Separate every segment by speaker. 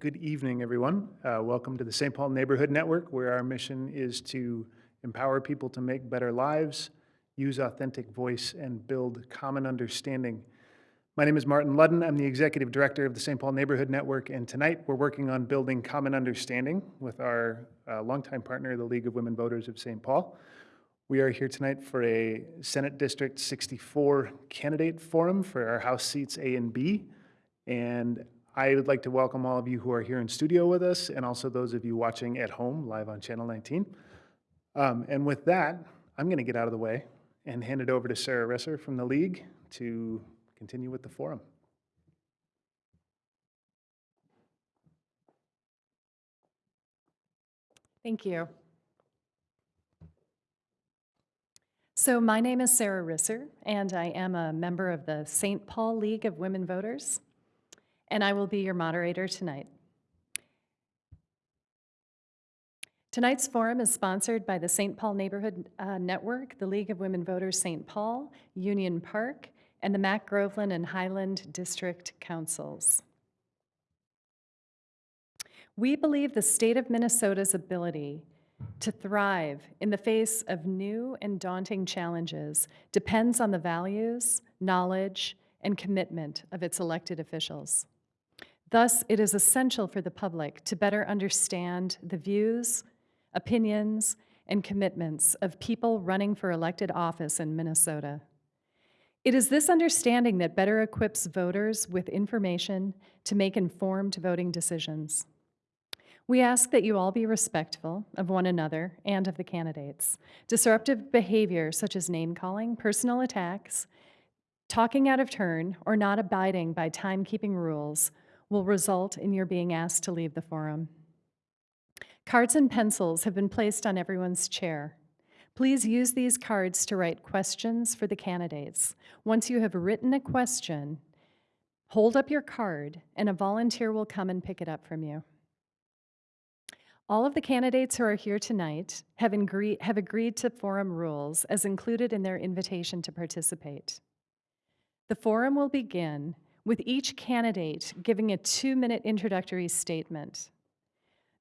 Speaker 1: Good evening, everyone. Uh, Welcome to the St. Paul Neighborhood Network, where our mission is to empower people to make better lives, use authentic voice, and build common understanding. My name is Martin Ludden. I'm the Executive Director of the St. Paul Neighborhood Network, and tonight we're working on building common understanding with our uh, longtime partner, the League of Women Voters of St. Paul. We are here tonight for a Senate District 64 candidate forum for our House seats A and B. And I would like to welcome all of you who are here in studio with us and also those of you watching at home live on Channel 19. Um, and with that, I'm going to get out of the way and hand it over to Sarah Risser from the League to continue with the forum.
Speaker 2: Thank you. So my name is Sarah Risser, and I am a member of the St. Paul League of Women Voters, and I will be your moderator tonight. Tonight's forum is sponsored by the St. Paul Neighborhood uh, Network, the League of Women Voters St. Paul, Union Park, and the Mac Groveland and Highland District Councils. We believe the state of Minnesota's ability to thrive in the face of new and daunting challenges depends on the values, knowledge, and commitment of its elected officials. Thus, it is essential for the public to better understand the views, opinions, and commitments of people running for elected office in Minnesota. It is this understanding that better equips voters with information to make informed voting decisions. We ask that you all be respectful of one another and of the candidates. Disruptive behavior such as name-calling, personal attacks, talking out of turn, or not abiding by timekeeping rules will result in your being asked to leave the forum. Cards and pencils have been placed on everyone's chair. Please use these cards to write questions for the candidates. Once you have written a question, hold up your card and a volunteer will come and pick it up from you. All of the candidates who are here tonight have, agree, have agreed to forum rules as included in their invitation to participate. The forum will begin with each candidate giving a two-minute introductory statement.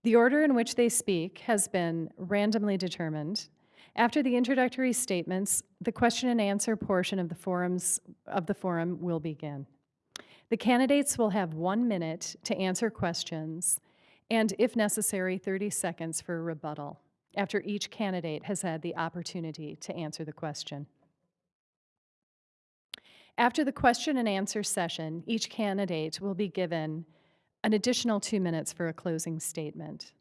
Speaker 2: The order in which they speak has been randomly determined. After the introductory statements, the question and answer portion of the, forums, of the forum will begin. The candidates will have one minute to answer questions and if necessary, 30 seconds for rebuttal after each candidate has had the opportunity to answer the question. After the question and answer session, each candidate will be given an additional two minutes for a closing statement.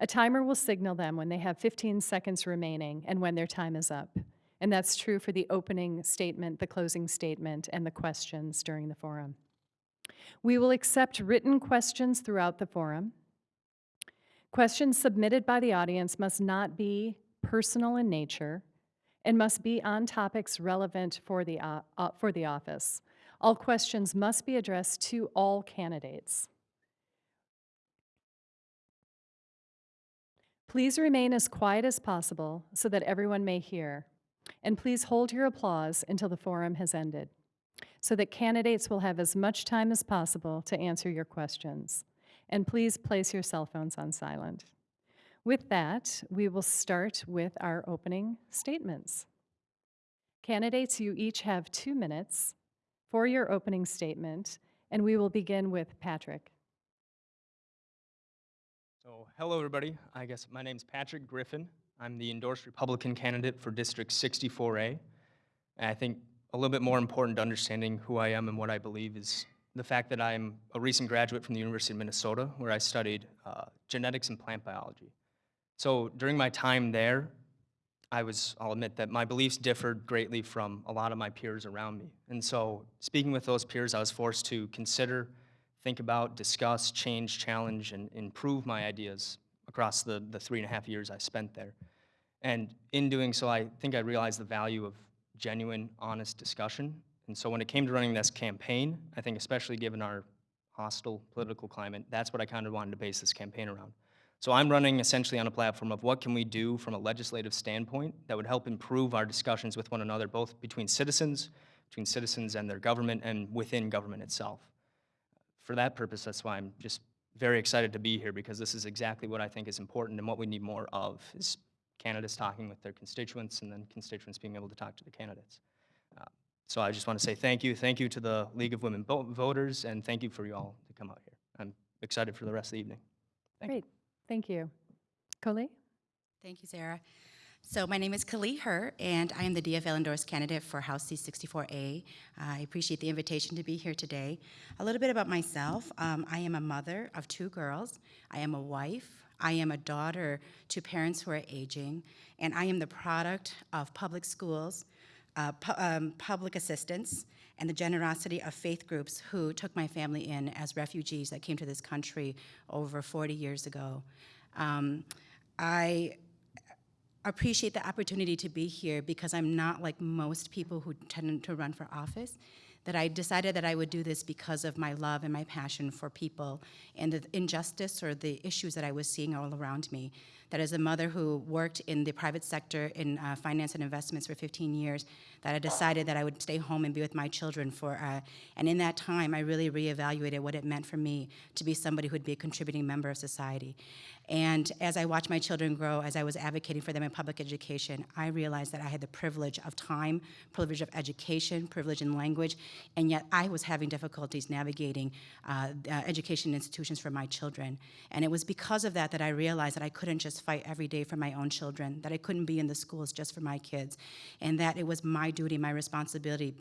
Speaker 2: A timer will signal them when they have 15 seconds remaining and when their time is up. And that's true for the opening statement, the closing statement, and the questions during the forum. We will accept written questions throughout the forum. Questions submitted by the audience must not be personal in nature and must be on topics relevant for the, uh, uh, for the office. All questions must be addressed to all candidates. Please remain as quiet as possible so that everyone may hear. And please hold your applause until the forum has ended so that candidates will have as much time as possible to answer your questions. And please place your cell phones on silent. With that, we will start with our opening statements. Candidates, you each have two minutes for your opening statement, and we will begin with Patrick.
Speaker 3: So, hello everybody. I guess my name's Patrick Griffin. I'm the endorsed Republican candidate for District 64A. And I think a little bit more important to understanding who I am and what I believe is the fact that I'm a recent graduate from the University of Minnesota, where I studied uh, genetics and plant biology. So during my time there, I was, I'll admit that my beliefs differed greatly from a lot of my peers around me. And so speaking with those peers, I was forced to consider, think about, discuss, change, challenge, and improve my ideas across the, the three and a half years I spent there. And in doing so, I think I realized the value of genuine, honest discussion. And so when it came to running this campaign, I think especially given our hostile political climate, that's what I kind of wanted to base this campaign around. So I'm running essentially on a platform of what can we do from a legislative standpoint that would help improve our discussions with one another, both between citizens, between citizens and their government, and within government itself. For that purpose, that's why I'm just very excited to be here because this is exactly what I think is important and what we need more of is candidates talking with their constituents and then constituents being able to talk to the candidates. Uh, So I just want to say thank you. Thank you to the League of Women Vo- Voters and thank you for you all to come out here. I'm excited for the rest of the evening. Thank you.
Speaker 2: Thank you. Kaohly?
Speaker 4: Thank you, Sarah. So my name is Kaohly Her, and I am the DFL endorsed candidate for House C sixty four A. I appreciate the invitation to be here today. A little bit about myself. Um, I am a mother of two girls. I am a wife. I am a daughter to parents who are aging, and I am the product of public schools, uh, pu- um, public assistance, and the generosity of faith groups who took my family in as refugees that came to this country over 40 years ago. Um, I appreciate the opportunity to be here because I'm not like most people who tend to run for office. That I decided that I would do this because of my love and my passion for people and the injustice or the issues that I was seeing all around me. That as a mother who worked in the private sector in uh, finance and investments for 15 years, that I decided that I would stay home and be with my children for, uh, and in that time, I really reevaluated what it meant for me to be somebody who would be a contributing member of society. And as I watched my children grow, as I was advocating for them in public education, I realized that I had the privilege of time, privilege of education, privilege in language, and yet I was having difficulties navigating uh, uh, education institutions for my children. And it was because of that that I realized that I couldn't just fight every day for my own children, that I couldn't be in the schools just for my kids, and that it was my duty, my responsibility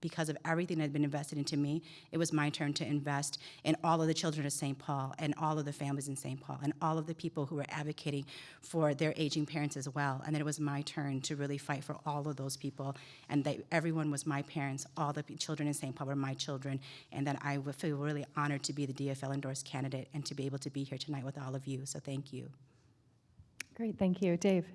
Speaker 4: because of everything that had been invested into me, it was my turn to invest in all of the children of St. Paul and all of the families in St. Paul and all of the people who were advocating for their aging parents as well. And then it was my turn to really fight for all of those people and that everyone was my parents, all the children in St. Paul were my children, and that I feel really honored to be the DFL endorsed candidate and to be able to be here tonight with all of you. So thank you.
Speaker 2: Great, thank you. Dave?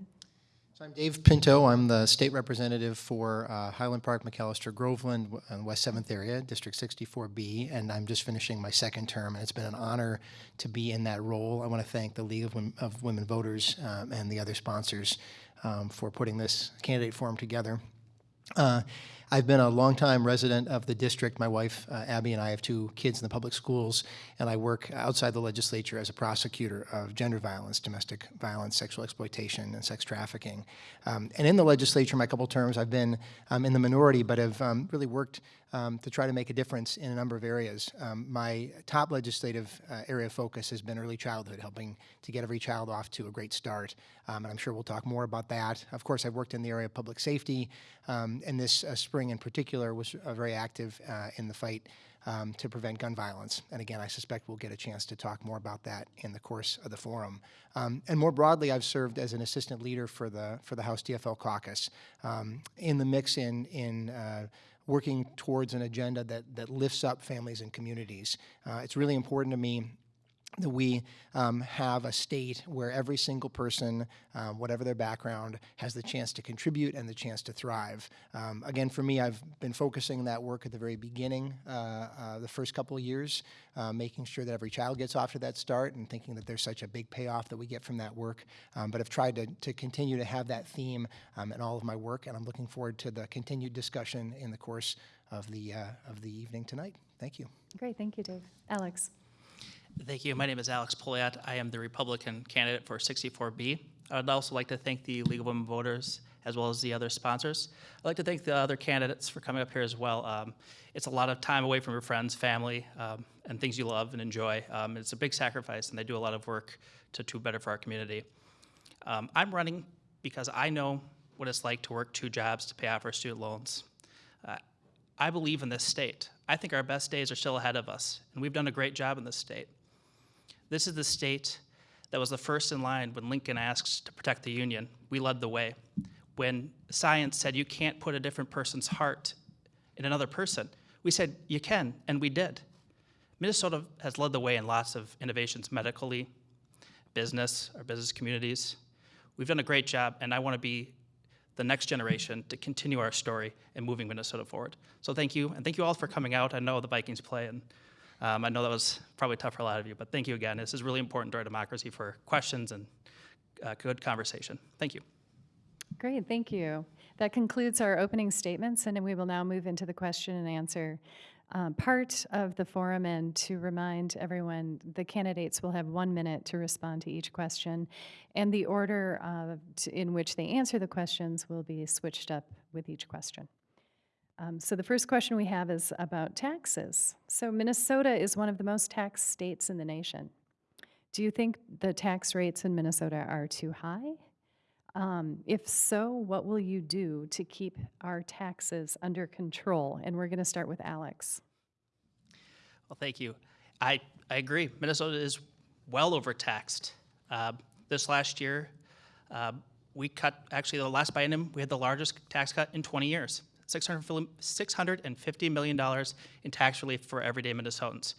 Speaker 5: So I'm Dave Pinto. I'm the state representative for uh, Highland Park, Macalester, Groveland, and West 7th area, District 64B, and I'm just finishing my second term, and it's been an honor to be in that role. I want to thank the League of Women, of Women Voters um, and the other sponsors um, for putting this candidate forum together. Uh, I've been a longtime resident of the district. My wife, uh, Abby, and I have two kids in the public schools, and I work outside the legislature as a prosecutor of gender violence, domestic violence, sexual exploitation, and sex trafficking. Um, and in the legislature, my couple terms, I've been um, in the minority, but have um, really worked um, to try to make a difference in a number of areas. Um, my top legislative uh, area of focus has been early childhood, helping to get every child off to a great start. Um, and I'm sure we'll talk more about that. Of course, I've worked in the area of public safety, um, and this uh, spring in particular was uh, very active uh, in the fight um, to prevent gun violence. And again, I suspect we'll get a chance to talk more about that in the course of the forum. Um, and more broadly, I've served as an assistant leader for the for the House DFL caucus um, in the mix in in. Uh, working towards an agenda that, that lifts up families and communities. Uh, it's really important to me that we um, have a state where every single person, um, whatever their background, has the chance to contribute and the chance to thrive. Um, again, for me, I've been focusing that work at the very beginning, uh, uh, the first couple of years, uh, making sure that every child gets off to that start and thinking that there's such a big payoff that we get from that work. Um, but I've tried to, to continue to have that theme um, in all of my work, and I'm looking forward to the continued discussion in the course of the, uh, of the evening tonight. Thank you.
Speaker 2: Great, thank you, Dave. Alex?
Speaker 6: Thank you. My name is Alex Poliat. I am the Republican candidate for 64B. I would also like to thank the League of Women Voters as well as the other sponsors. I'd like to thank the other candidates for coming up here as well. Um, it's a lot of time away from your friends, family, um, and things you love and enjoy. Um, it's a big sacrifice, and they do a lot of work to do better for our community. Um, I'm running because I know what it's like to work two jobs to pay off our student loans. Uh, I believe in this state. I think our best days are still ahead of us, and we've done a great job in this state. This is the state that was the first in line when Lincoln asked to protect the Union. We led the way. When science said you can't put a different person's heart in another person, we said you can, and we did. Minnesota has led the way in lots of innovations medically, business, our business communities. We've done a great job, and I want to be the next generation to continue our story and moving Minnesota forward. So thank you, and thank you all for coming out. I know the Vikings play, and um, I know that was probably tough for a lot of you, but thank you again. This is really important to our democracy for questions and uh, good conversation. Thank you.
Speaker 2: Great, thank you. That concludes our opening statements, and we will now move into the question and answer um, part of the forum and to remind everyone, the candidates will have one minute to respond to each question. And the order uh, t- in which they answer the questions will be switched up with each question. Um, So the first question we have is about taxes. So Minnesota is one of the most taxed states in the nation. Do you think the tax rates in Minnesota are too high? Um, If so, what will you do to keep our taxes under control? And we're going to start with Alex.
Speaker 6: Well, thank you. I, I agree. Minnesota is well overtaxed. Uh, this last year, uh, we cut, actually, the last biennium, we had the largest tax cut in 20 years $600 $650 million in tax relief for everyday Minnesotans.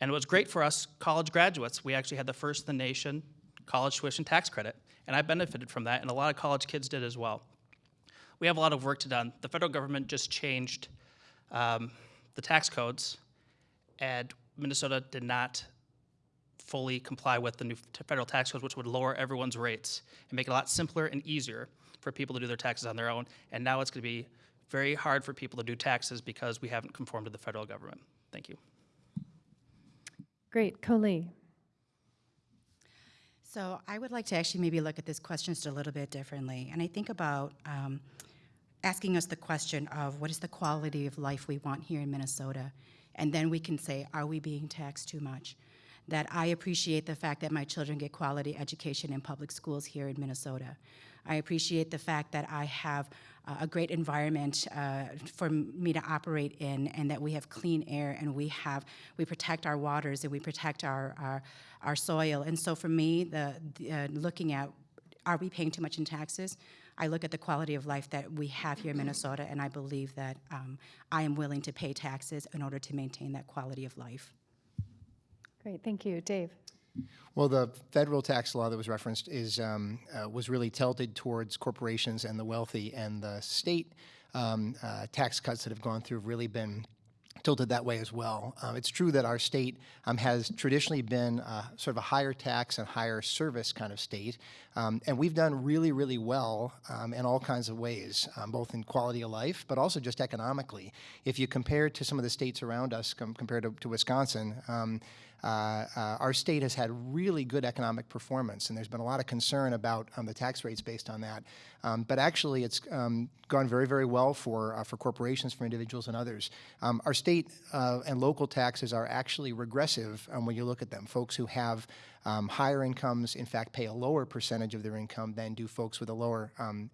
Speaker 6: And it was great for us college graduates. We actually had the first in the nation college tuition tax credit, and I benefited from that, and a lot of college kids did as well. We have a lot of work to done. The federal government just changed um, the tax codes, and Minnesota did not fully comply with the new federal tax codes, which would lower everyone's rates and make it a lot simpler and easier for people to do their taxes on their own. And now it's going to be very hard for people to do taxes because we haven't conformed to the federal government. Thank you.
Speaker 2: Great, Kaohly.
Speaker 4: So I would like to actually maybe look at this question just a little bit differently. And I think about um, asking us the question of what is the quality of life we want here in Minnesota? And then we can say, are we being taxed too much? That I appreciate the fact that my children get quality education in public schools here in Minnesota. I appreciate the fact that I have uh, a great environment uh, for me to operate in, and that we have clean air, and we have we protect our waters, and we protect our our, our soil. And so, for me, the, the uh, looking at are we paying too much in taxes? I look at the quality of life that we have here in Minnesota, and I believe that um, I am willing to pay taxes in order to maintain that quality of life.
Speaker 2: Great, thank you. Dave.
Speaker 5: Well, the federal tax law that was referenced is, um, uh, was really tilted towards corporations and the wealthy, and the state um, uh, tax cuts that have gone through have really been tilted that way as well. Um, it's true that our state um, has traditionally been uh, sort of a higher tax and higher service kind of state, um, and we've done really, really well um, in all kinds of ways, um, both in quality of life, but also just economically. If you compare to some of the states around us, com- compared to, to Wisconsin, um, uh, uh, our state has had really good economic performance, and there's been a lot of concern about um, the tax rates based on that. Um, but actually, it's um, gone very, very well for uh, for corporations, for individuals, and others. Um, our state uh, and local taxes are actually regressive um, when you look at them. Folks who have um, higher incomes, in fact, pay a lower percentage of their income than do folks with a lower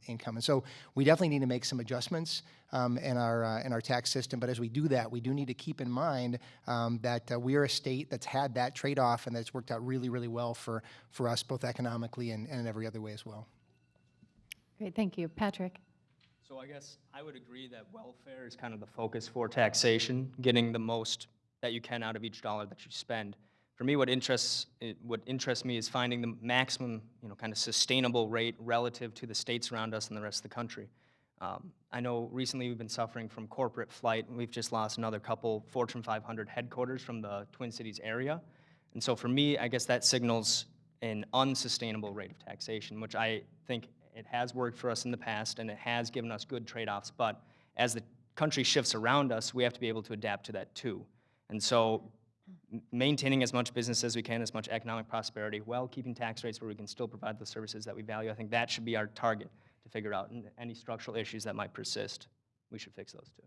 Speaker 5: income. And so we definitely need to make some adjustments um, in our uh, in our tax system. But as we do that, we do need to keep in mind um, that uh, we are a state that's had that trade-off and that's worked out really, really well for for us, both economically and, and in every other way as well.
Speaker 2: Great, thank you. Patrick.
Speaker 3: So I guess I would agree that welfare is kind of the focus for taxation, getting the most that you can out of each dollar that you spend. For me, what interests what interests me is finding the maximum, you know, kind of sustainable rate relative to the states around us and the rest of the country. Um, I know recently we've been suffering from corporate flight, and we've just lost another couple Fortune 500 headquarters from the Twin Cities area. And so for me, I guess that signals an unsustainable rate of taxation, which I think it has worked for us in the past and it has given us good trade-offs. But as the country shifts around us, we have to be able to adapt to that too. And so maintaining as much business as we can, as much economic prosperity, while keeping tax rates where we can still provide the services that we value, I think that should be our target to figure out. Any structural issues that might persist, we should fix those too.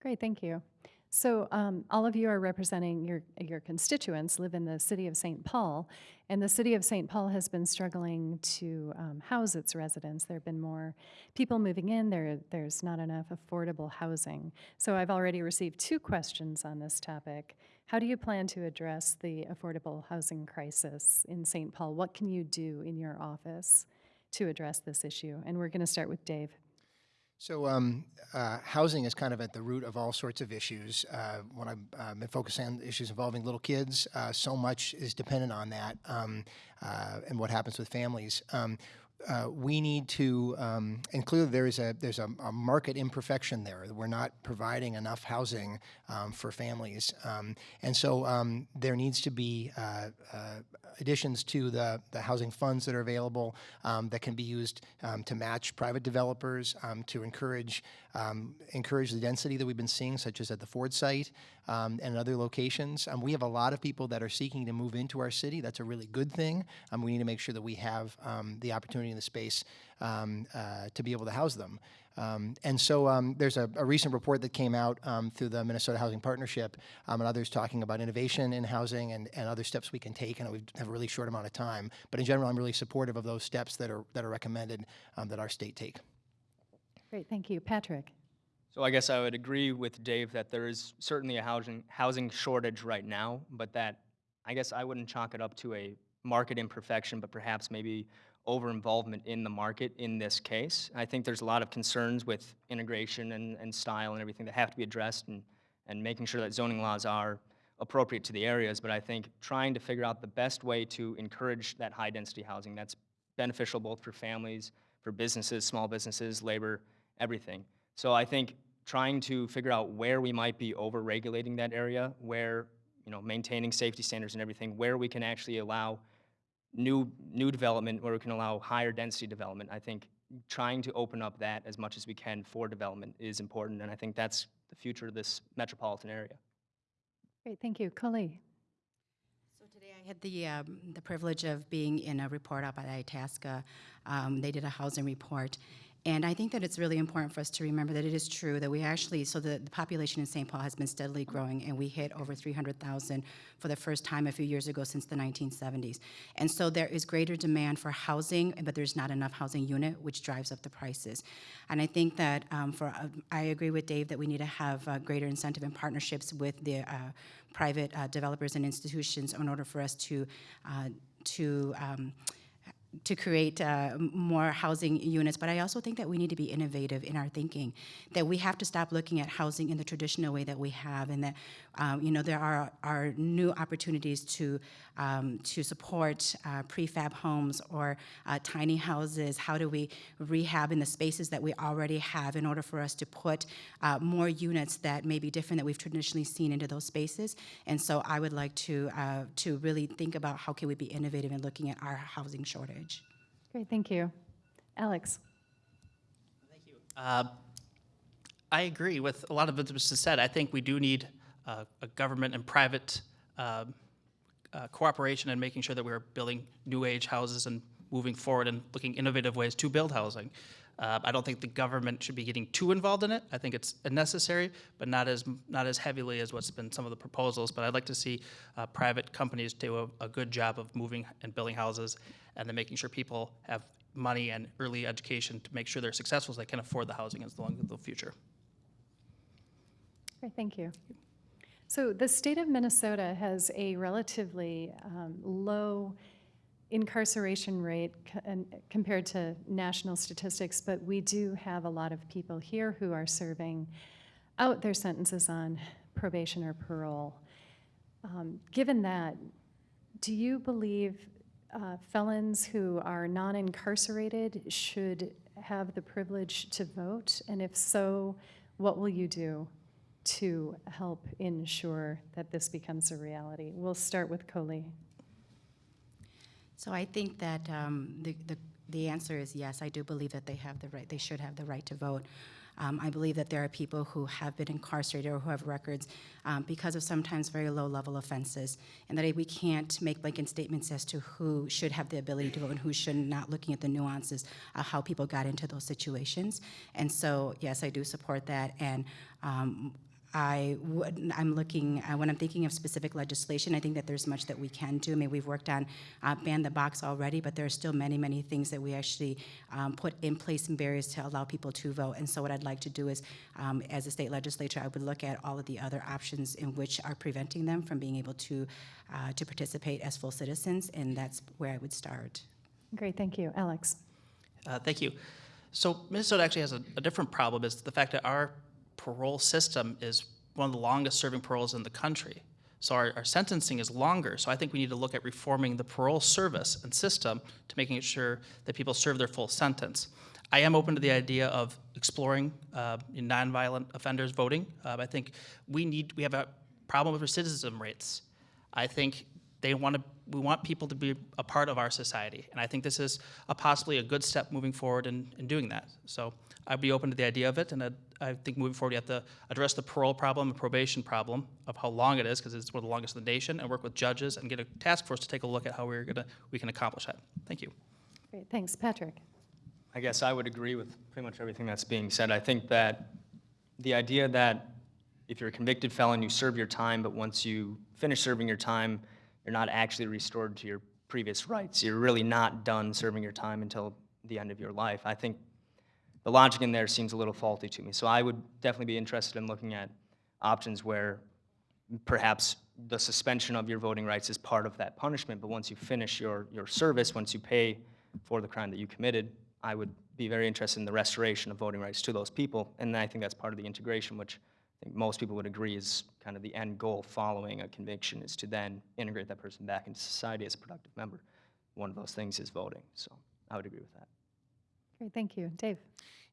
Speaker 2: Great, thank you. So um, all of you are representing your, your constituents, live in the city of St. Paul, and the city of St. Paul has been struggling to um, house its residents. There have been more people moving in, there, there's not enough affordable housing. So I've already received two questions on this topic. How do you plan to address the affordable housing crisis in St. Paul? What can you do in your office to address this issue? And we're going to start with Dave.
Speaker 5: So um, uh, housing is kind of at the root of all sorts of issues. Uh, when I've uh, been focusing on issues involving little kids, uh, so much is dependent on that um, uh, and what happens with families. Um, uh, we need to, um, and clearly there is a there's a, a market imperfection there. We're not providing enough housing um, for families, um, and so um, there needs to be uh, uh, additions to the the housing funds that are available um, that can be used um, to match private developers um, to encourage um, encourage the density that we've been seeing, such as at the Ford site um, and other locations. We have a lot of people that are seeking to move into our city. That's a really good thing. We need to make sure that we have the opportunity and the space uh, to be able to house them. Um, and so um, there's a, a recent report that came out um, through the Minnesota Housing Partnership um, and others talking about innovation in housing and, and other steps we can take. And we have a really short amount of time. But in general, I'm really supportive of those steps that are, that are recommended um, that our state take.
Speaker 2: Great, thank you. Patrick?
Speaker 3: So I guess I would agree with Dave that there is certainly a housing, housing shortage right now, but that, I guess I wouldn't chalk it up to a market imperfection, but perhaps maybe over-involvement in the market in this case. I think there's a lot of concerns with integration and, and style and everything that have to be addressed and, and making sure that zoning laws are appropriate to the areas, but I think trying to figure out the best way to encourage that high-density housing that's beneficial both for families, for businesses, small businesses, labor, everything. So I think trying to figure out where we might be over-regulating that area, where, you know, maintaining safety standards and everything, where we can actually allow new, new development, where we can allow higher density development. I think trying to open up that as much as we can for development is important, and I think that's the future of this metropolitan area.
Speaker 2: Great, thank you. Kaohly?
Speaker 4: So today I had the, um, the privilege of being in a report out by Itasca. Um, they did a housing report. And I think that it's really important for us to remember that it is true that we actually, so the, the population in St. Paul has been steadily growing, and we hit over 300,000 for the first time a few years ago since the 1970s. And so there is greater demand for housing, but there's not enough housing unit, which drives up the prices. And I think that um, for, uh, I agree with Dave that we need to have uh, greater incentive and partnerships with the uh, private uh, developers and institutions in order for us to, uh, to um, to create uh, more housing units, but I also think that we need to be innovative in our thinking. That we have to stop looking at housing in the traditional way that we have, and that um, you know there are are new opportunities to um, to support uh, prefab homes or uh, tiny houses. How do we rehab in the spaces that we already have in order for us to put uh, more units that may be different that we've traditionally seen into those spaces? And so I would like to uh, to really think about how can we be innovative in looking at our housing shortage.
Speaker 2: Great, thank you. Alex? Thank you.
Speaker 6: Uh, I agree with a lot of what was said. I think we do need uh, a government and private um, uh, cooperation in making sure that we're building new age houses and moving forward and looking innovative ways to build housing. Uh, I don't think the government should be getting too involved in it. I think it's necessary, but not as not as heavily as what's been some of the proposals. But I'd like to see uh, private companies do a, a good job of moving and building houses, and then making sure people have money and early education to make sure they're successful so they can afford the housing in the long the future.
Speaker 2: Great, thank you. So the state of Minnesota has a relatively um, low incarceration rate compared to national statistics, but we do have a lot of people here who are serving out their sentences on probation or parole. Um, Given that, do you believe uh, felons who are non-incarcerated should have the privilege to vote? And if so, what will you do to help ensure that this becomes a reality? We'll start with Kaohly.
Speaker 4: So I think that um, the, the, the answer is yes. I do believe that they have the right, they should have the right to vote. Um, I believe that there are people who have been incarcerated or who have records um, because of sometimes very low level offenses, and that we can't make blanket statements as to who should have the ability to vote and who should not, looking at the nuances of how people got into those situations. And so, yes, I do support that. And um, I would, I'm looking, uh, when I'm thinking of specific legislation, I think that there's much that we can do. I mean, we've worked on uh, ban the box already, but there are still many, many things that we actually um, put in place and barriers to allow people to vote. And so what I'd like to do is, um, as a state legislature, I would look at all of the other options in which are preventing them from being able to, uh, to participate as full citizens, and that's where I would start.
Speaker 2: Great, thank you. Alex?
Speaker 6: Uh, Thank you. So Minnesota actually has a, a different problem, is the fact that our parole system is one of the longest serving paroles in the country. So our, our sentencing is longer. So I think we need to look at reforming the parole service and system to making sure that people serve their full sentence. I am open to the idea of exploring uh, nonviolent offenders voting. Uh, I think we need, we have a problem with recidivism rates. I think they want to, we want people to be a part of our society. And I think this is a possibly a good step moving forward in, in doing that. So I'd be open to the idea of it. And I'd, I think moving forward, you have to address the parole problem and probation problem of how long it is, because it's one of the longest in the nation, and work with judges and get a task force to take a look at how we're gonna, we can accomplish that. Thank you.
Speaker 2: Great, thanks. Patrick?
Speaker 3: I guess I would agree with pretty much everything that's being said. I think that the idea that if you're a convicted felon, you serve your time, but once you finish serving your time, you're not actually restored to your previous rights. You're really not done serving your time until the end of your life. I think the logic in there seems a little faulty to me. So I would definitely be interested in looking at options where perhaps the suspension of your voting rights is part of that punishment, but once you finish your, your service, once you pay for the crime that you committed, I would be very interested in the restoration of voting rights to those people. And I think that's part of the integration, which I think most people would agree is kind of the end goal following a conviction is to then integrate that person back into society as a productive member. One of those things is voting, so I would agree with that.
Speaker 2: Great, thank you. Dave?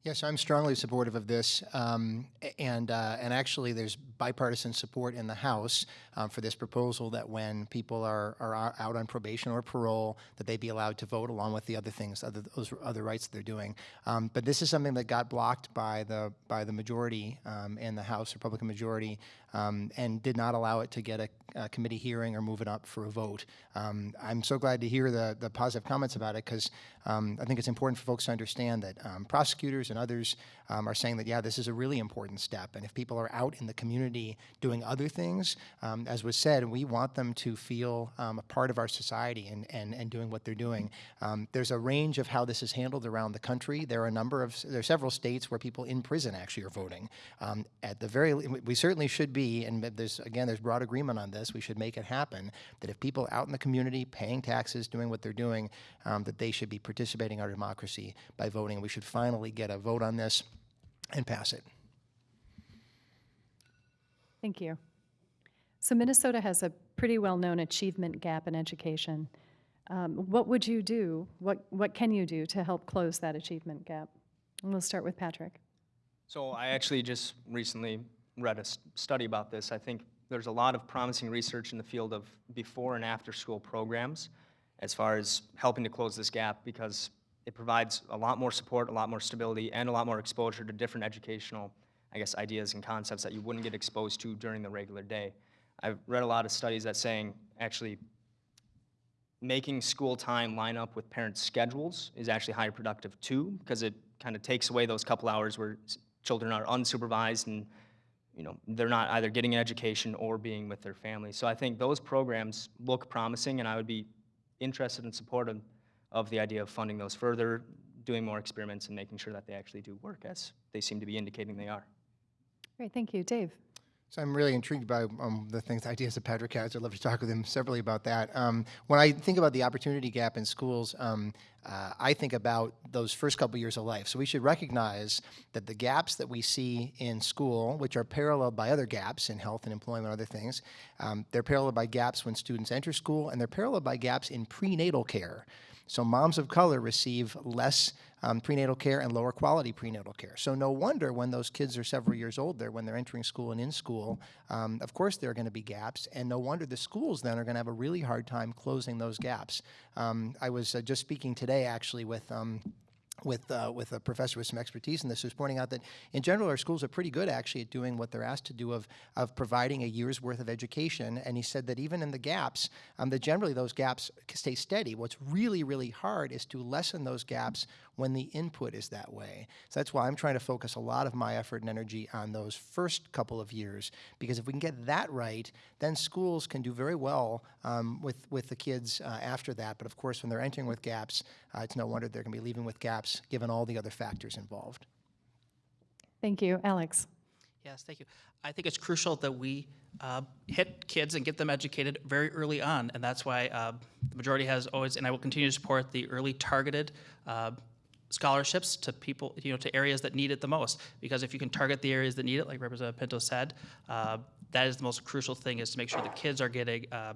Speaker 5: Yes, I'm strongly supportive of this, um, and uh, and actually, there's bipartisan support in the House um, for this proposal that when people are are out on probation or parole, that they be allowed to vote along with the other things, other those other rights that they're doing. Um, but this is something that got blocked by the by the majority um, in the House, Republican majority, um, and did not allow it to get a, a committee hearing or move it up for a vote. Um, I'm so glad to hear the the positive comments about it because I think it's important for folks to understand that prosecutors and others um, are saying that, yeah, this is a really important step. And if people are out in the community doing other things, um, as was said, we want them to feel um, a part of our society and, and, and doing what they're doing. Um, there's a range of how this is handled around the country. There are a number of, there are several states where people in prison actually are voting. Um, at the very, we certainly should be, and there's, again, there's broad agreement on this, we should make it happen, that if people out in the community paying taxes, doing what they're doing, that they should be participating in our democracy by voting. We should finally get a vote on this and pass it.
Speaker 2: Thank you. So Minnesota has a pretty well-known achievement gap in education. Um, What would you do, what, what can you do to help close that achievement gap? And we'll start with Patrick.
Speaker 3: So I actually just recently read a s- study about this. I think there's a lot of promising research in the field of before and after school programs as far as helping to close this gap because it provides a lot more support, a lot more stability, and a lot more exposure to different educational, I guess, ideas and concepts that you wouldn't get exposed to during the regular day. I've read a lot of studies that saying actually making school time line up with parents' schedules is actually higher productive too, because it kind of takes away those couple hours where children are unsupervised and, you know, they're not either getting an education or being with their family. So I think those programs look promising, and I would be interested and supportive of the idea of funding those further, doing more experiments, and making sure that they actually do work as they seem to be indicating they are.
Speaker 2: Great, thank you. Dave?
Speaker 5: So I'm really intrigued by um, the things, ideas that Patrick has. I'd love to talk with him severally about that. Um, when I think about the opportunity gap in schools, um, uh, I think about those first couple years of life. So we should recognize that the gaps that we see in school, which are paralleled by other gaps in health and employment and other things, um, they're paralleled by gaps when students enter school, and they're paralleled by gaps in prenatal care. So moms of color receive less um, prenatal care and lower quality prenatal care. So no wonder when those kids are several years older, when they're entering school and in school, um, of course there are going to be gaps, and no wonder the schools then are going to have a really hard time closing those gaps. Um, I was uh, just speaking today actually with. With uh, with a professor with some expertise in this, who's pointing out that in general our schools are pretty good actually at doing what they're asked to do of of providing a year's worth of education. And he said that even in the gaps, um, that generally those gaps stay steady. What's really really hard is to lessen those gaps when the input is that way. So that's why I'm trying to focus a lot of my effort and energy on those first couple of years because if we can get that right, then schools can do very well um, with with the kids uh, after that. But of course, when they're entering with gaps, uh, it's no wonder they're going to be leaving with gaps given all the other factors involved.
Speaker 2: Thank you. Alex?
Speaker 6: Yes, thank you. I think it's crucial that we uh, hit kids and get them educated very early on, and that's why uh, the majority has always, and I will continue to support the early targeted uh, scholarships to people, you know, to areas that need it the most. Because if you can target the areas that need it, like Representative Pinto said, uh, that is the most crucial thing is to make sure the kids are getting uh,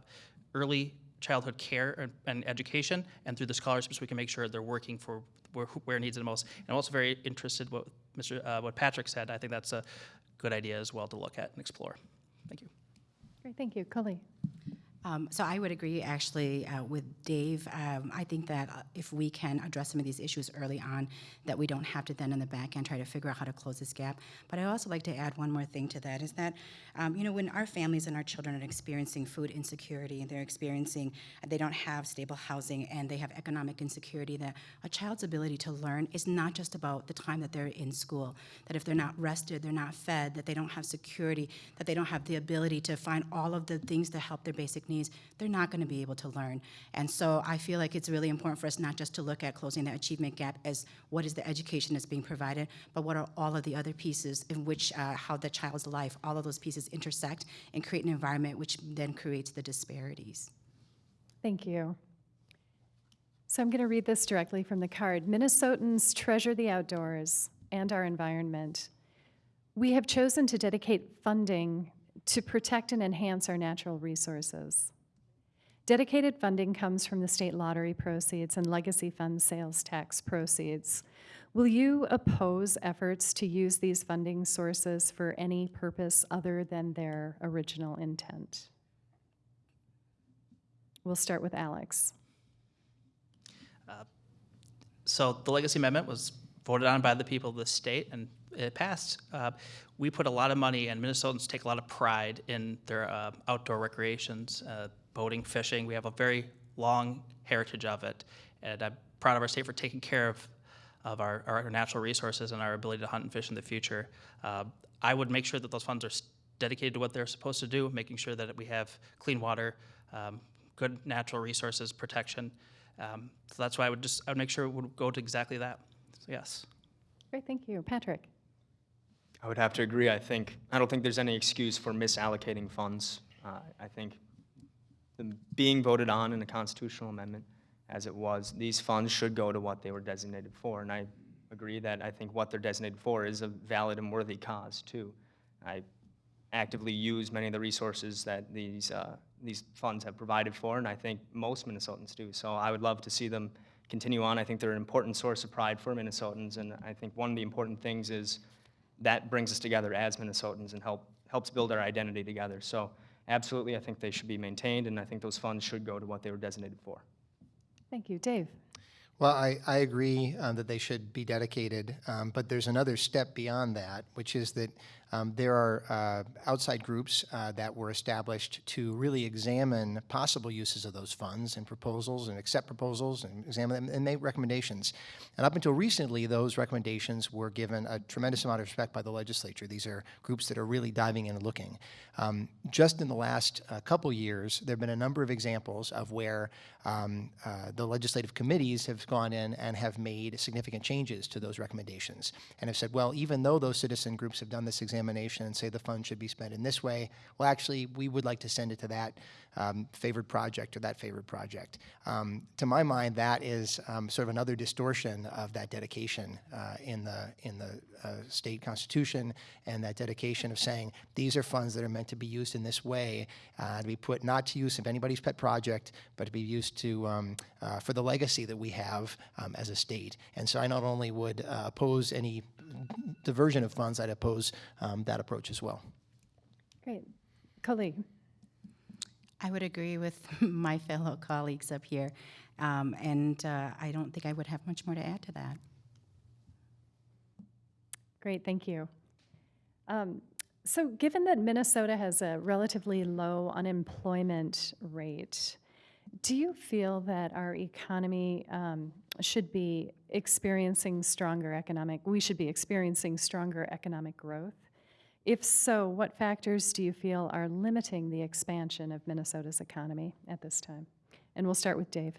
Speaker 6: early childhood care and, and education, and through the scholarships, we can make sure they're working for where, where needs it the most. And I'm also very interested what Mr. Uh, what Patrick said. I think that's a good idea as well to look at and explore. Thank you.
Speaker 2: Great, thank you. Kaohly?
Speaker 4: Um, So I would agree, actually, uh, with Dave. Um, I think that uh, if we can address some of these issues early on, that we don't have to then in the back end try to figure out how to close this gap. But I also like to add one more thing to that, is that, um, you know, when our families and our children are experiencing food insecurity, and they're experiencing, they don't have stable housing, and they have economic insecurity, that a child's ability to learn is not just about the time that they're in school, that if they're not rested, they're not fed, that they don't have security, that they don't have the ability to find all of the things that help their basic needs, they're not going to be able to learn. And so I feel like it's really important for us not just to look at closing that achievement gap as what is the education that's being provided, but what are all of the other pieces in which uh, how the child's life, all of those pieces intersect and create an environment which then creates the disparities.
Speaker 2: Thank you. So I'm going to read this directly from the card. Minnesotans treasure the outdoors and our environment. We have chosen to dedicate funding to protect and enhance our natural resources. Dedicated funding comes from the state lottery proceeds and legacy fund sales tax proceeds. Will you oppose efforts to use these funding sources for any purpose other than their original intent? We'll start with Alex.
Speaker 6: Uh, so the legacy amendment was voted on by the people of the state and it passed. Uh, we put a lot of money and Minnesotans take a lot of pride in their uh, outdoor recreations, uh, boating, fishing. We have a very long heritage of it. And I'm proud of our state for taking care of, of our, our natural resources and our ability to hunt and fish in the future. Uh, I would make sure that those funds are dedicated to what they're supposed to do, making sure that we have clean water, um, good natural resources protection. Um, so that's why I would just I would make sure it would go to exactly that. So yes.
Speaker 2: Great, thank you. Patrick?
Speaker 3: I would have to agree. I think, I don't think there's any excuse for misallocating funds. Uh, I think being voted on in a constitutional amendment as it was, these funds should go to what they were designated for. And I agree that I think what they're designated for is a valid and worthy cause, too. I actively use many of the resources that these, uh, these funds have provided for, and I think most Minnesotans do. So I would love to see them continue on. I think they're an important source of pride for Minnesotans, and I think one of the important things is that brings us together as Minnesotans and help, helps build our identity together. So absolutely, I think they should be maintained, and I think those funds should go to what they were designated for.
Speaker 2: Thank you. Dave?
Speaker 5: Well, I, I agree um, that they should be dedicated, um, but there's another step beyond that, which is that um, there are uh, outside groups uh, that were established to really examine possible uses of those funds and proposals and accept proposals and examine them and make recommendations. And up until recently, those recommendations were given a tremendous amount of respect by the legislature. These are groups that are really diving in and looking. Um, just in the last uh, couple years, there have been a number of examples of where um, uh, the legislative committees have gone in and have made significant changes to those recommendations and have said, well, even though those citizen groups have done this examination and say the fund should be spent in this way, well, actually, we would like to send it to that um, favored project or that favored project. Um, to my mind, that is um, sort of another distortion of that dedication uh, in the in the uh, state constitution and that dedication of saying these are funds that are meant to be used in this way, uh, to be put not to use of anybody's pet project, but to be used to um, uh, for the legacy that we have um, as a state. And so I not only would uh, oppose any diversion of funds, I'd oppose um, that approach as well.
Speaker 2: Great. Kaohly?
Speaker 4: I would agree with my fellow colleagues up here, um, and uh, I don't think I would have much more to add to that.
Speaker 2: Great, thank you. Um, So given that Minnesota has a relatively low unemployment rate, do you feel that our economy um, should be experiencing stronger economic, we should be experiencing stronger economic growth? If so, what factors do you feel are limiting the expansion of Minnesota's economy at this time? And we'll start with Dave.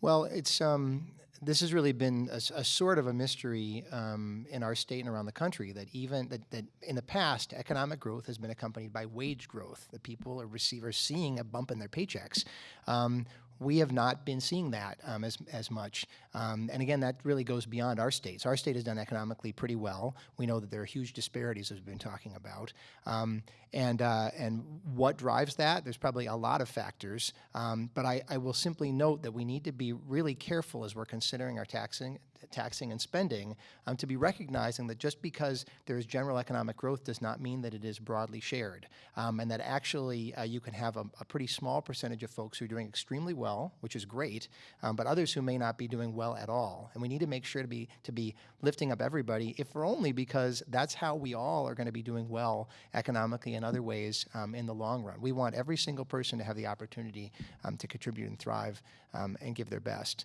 Speaker 5: Well, it's um, this has really been a sort of a mystery um, in our state and around the country that even that, that in the past economic growth has been accompanied by wage growth. That people are receivers seeing a bump in their paychecks. Um, we have not been seeing that um, as, as much. Um, and again, that really goes beyond our states. Our state has done economically pretty well. We know that there are huge disparities, as we've been talking about. Um, and, uh, and what drives that? There's probably a lot of factors. Um, but I, I will simply note that we need to be really careful as we're considering our taxing, taxing and spending um, to be recognizing that just because there is general economic growth does not mean that it is broadly shared. Um, and that actually uh, you can have a, a pretty small percentage of folks who are doing extremely well, which is great, um, but others who may not be doing well at all. And we need to make sure to be, to be lifting up everybody, if for only because that's how we all are going to be doing well economically and other ways um, in the long run. We want every single person to have the opportunity um, to contribute and thrive um, and give their best.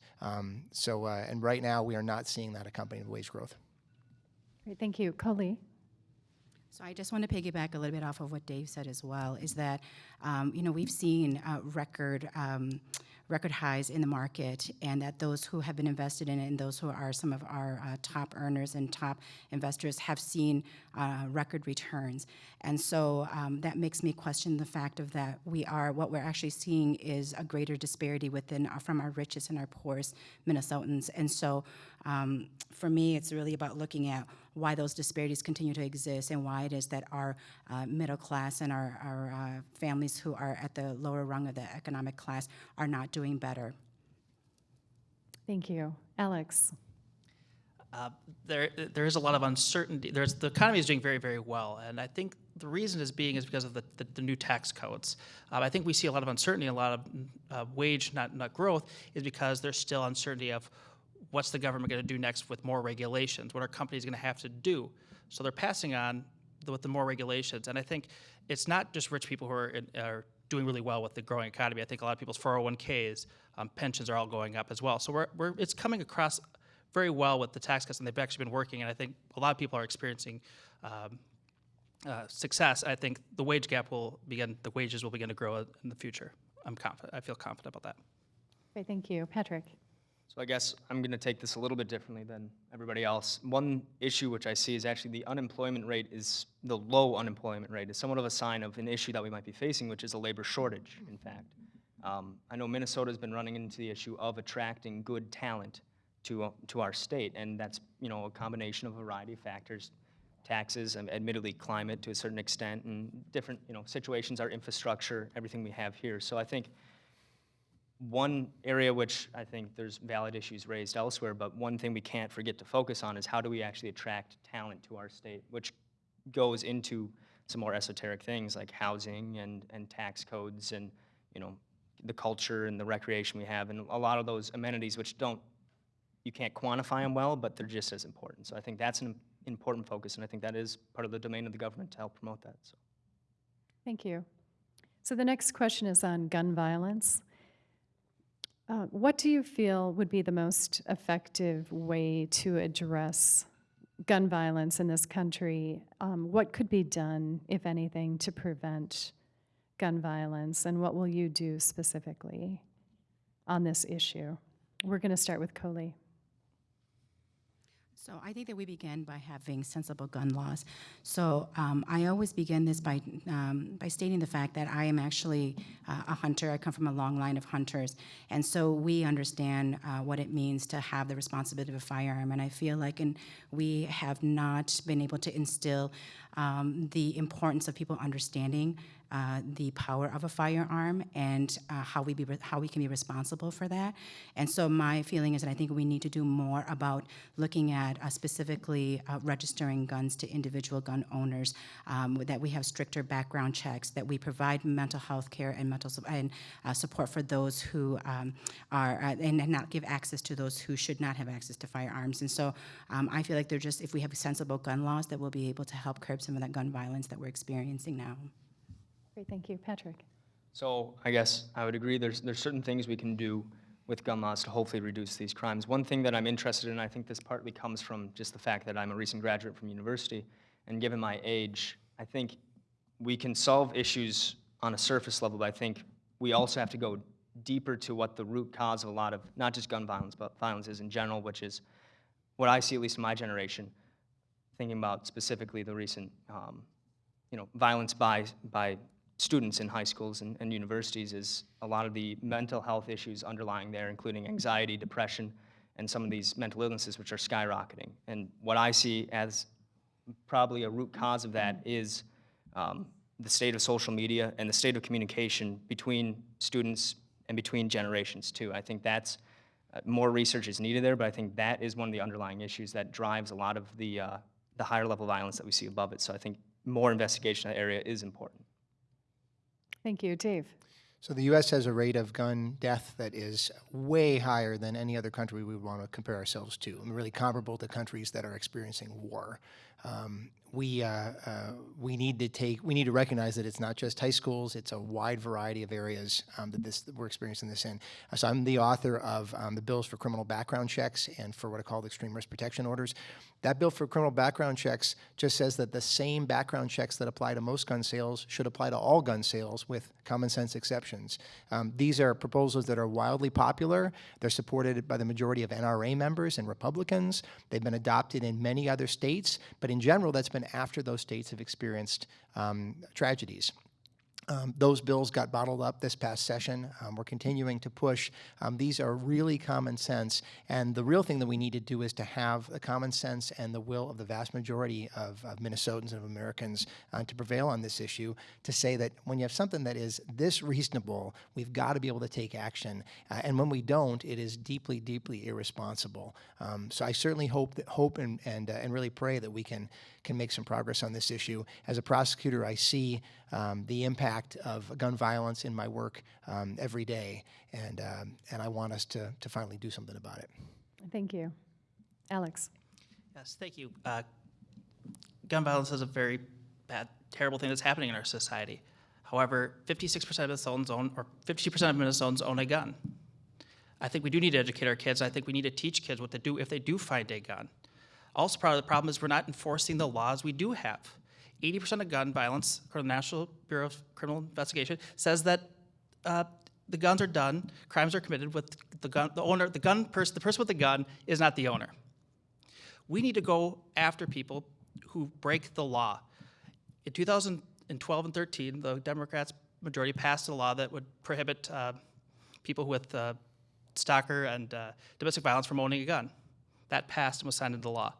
Speaker 5: So, uh, and right now we are not seeing that accompanied with wage growth.
Speaker 2: Great, thank you. Kaohly?
Speaker 4: So I just want to piggyback a little bit off of what Dave said as well, is that, um, you know, we've seen uh, record, um, record highs in the market, and that those who have been invested in it and those who are some of our uh, top earners and top investors have seen uh, record returns. And so um, that makes me question the fact of that we are, what we're actually seeing is a greater disparity within, uh, from our richest and our poorest Minnesotans. And so um, for me, it's really about looking at why those disparities continue to exist and why it is that our uh, middle class and our, our uh, families who are at the lower rung of the economic class are not doing better.
Speaker 2: Thank you. Alex?
Speaker 6: Uh, there, there is a lot of uncertainty. There's, the economy is doing very, very well, and I think the reason is being is because of the, the, the new tax codes. Um, I think we see a lot of uncertainty, a lot of uh, wage, not, not growth, is because there's still uncertainty of what's the government going to do next with more regulations? What are companies going to have to do? So they're passing on the, with the more regulations, and I think it's not just rich people who are, in, are doing really well with the growing economy. I think a lot of people's 401ks, um, pensions are all going up as well. So we're, we're, it's coming across very well with the tax cuts, and they've actually been working. And I think a lot of people are experiencing um, uh, success. I think the wage gap will begin, the wages will begin to grow in the future. I'm confident. I feel confident about that.
Speaker 2: Great, thank you. Patrick?
Speaker 3: So I guess I'm going to take this a little bit differently than everybody else. One issue which I see is actually the unemployment rate is, the low unemployment rate is somewhat of a sign of an issue that we might be facing, which is a labor shortage, in fact. Um, I know Minnesota's been running into the issue of attracting good talent to, uh, to our state, and that's, you know, a combination of a variety of factors. Taxes, and admittedly climate to a certain extent, and different, you know, situations, our infrastructure, everything we have here. So I think one area which I think there's valid issues raised elsewhere, but one thing we can't forget to focus on is how do we actually attract talent to our state, which goes into some more esoteric things like housing and, and tax codes and, you know, the culture and the recreation we have and a lot of those amenities which don't, you can't quantify them well, but they're just as important. So I think that's an important focus, and I think that is part of the domain of the government to help promote that, so.
Speaker 2: Thank you. So the next question is on gun violence. Uh, What do you feel would be the most effective way to address gun violence in this country? Um, What could be done, if anything, to prevent gun violence? And what will you do specifically on this issue? We're going to start with Kaohly.
Speaker 4: So I think that we begin by having sensible gun laws. So um, I always begin this by, um, by stating the fact that I am actually uh, a hunter. I come from a long line of hunters. And so we understand uh, what it means to have the responsibility of a firearm. And I feel like and we have not been able to instill um, the importance of people understanding uh, the power of a firearm and uh, how we be how we can be responsible for that. And so my feeling is that I think we need to do more about looking at uh, specifically uh, registering guns to individual gun owners. Um, that we have stricter background checks. That we provide mental health care and mental su- and uh, support for those who um, are uh, and not give access to those who should not have access to firearms. And so um, I feel like they're just if we have sensible gun laws that we'll be able to help curb some of that gun violence that we're experiencing now.
Speaker 2: Great, thank you. Patrick?
Speaker 3: So I guess I would agree, there's, there's certain things we can do with gun laws to hopefully reduce these crimes. One thing that I'm interested in, I think this partly comes from just the fact that I'm a recent graduate from university, and given my age, I think we can solve issues on a surface level, but I think we also have to go deeper to what the root cause of a lot of, not just gun violence, but violence is in general, which is what I see, at least in my generation, thinking about specifically the recent, um, you know, violence by, by students in high schools and, and universities is a lot of the mental health issues underlying there, including anxiety, depression, and some of these mental illnesses which are skyrocketing. And what I see as probably a root cause of that is um, the state of social media and the state of communication between students and between generations too. I think that's uh, more research is needed there, but I think that is one of the underlying issues that drives a lot of the uh, the higher level violence that we see above it. So I think more investigation in that area is important.
Speaker 2: Thank you. Dave?
Speaker 5: So the U.S. has a rate of gun death that is way higher than any other country we would want to compare ourselves to, and really comparable to countries that are experiencing war. Um, we uh, uh, we need to take we need to recognize that it's not just high schools; it's a wide variety of areas um, that this that we're experiencing this in. So I'm the author of um, the bills for criminal background checks and for what are called extreme risk protection orders. That bill for criminal background checks just says that the same background checks that apply to most gun sales should apply to all gun sales, with common sense exceptions. Um, these are proposals that are wildly popular. They're supported by the majority of NRA members and Republicans. They've been adopted in many other states, but in general, that's been after those states have experienced um, tragedies. Um, those bills got bottled up this past session. Um, we're continuing to push. Um, these are really common sense, and the real thing that we need to do is to have the common sense and the will of the vast majority of, of Minnesotans and of Americans uh, to prevail on this issue. To say that when you have something that is this reasonable, we've got to be able to take action, uh, and when we don't, it is deeply, deeply irresponsible. Um, so I certainly hope that hope and and, uh, and really pray that we can can make some progress on this issue. As a prosecutor, I see um, the impact of gun violence in my work um, every day, and, um, and I want us to, to finally do something about it.
Speaker 2: Thank you. Alex?
Speaker 6: Yes, thank you. Uh, gun violence is a very bad, terrible thing that's happening in our society. However, 56% of Minnesotans own, or 52% of Minnesotans own a gun. I think we do need to educate our kids. I think we need to teach kids what to do if they do find a gun. Also, part of the problem is we're not enforcing the laws we do have. 80% of gun violence, according to the National Bureau of Criminal Investigation, says that uh, the guns are done, crimes are committed with the gun, the owner, the gun person, the person with the gun is not the owner. We need to go after people who break the law. In 2012 and 13, the Democrats majority passed a law that would prohibit uh, people with uh, stalker and uh, domestic violence from owning a gun. That passed and was signed into law.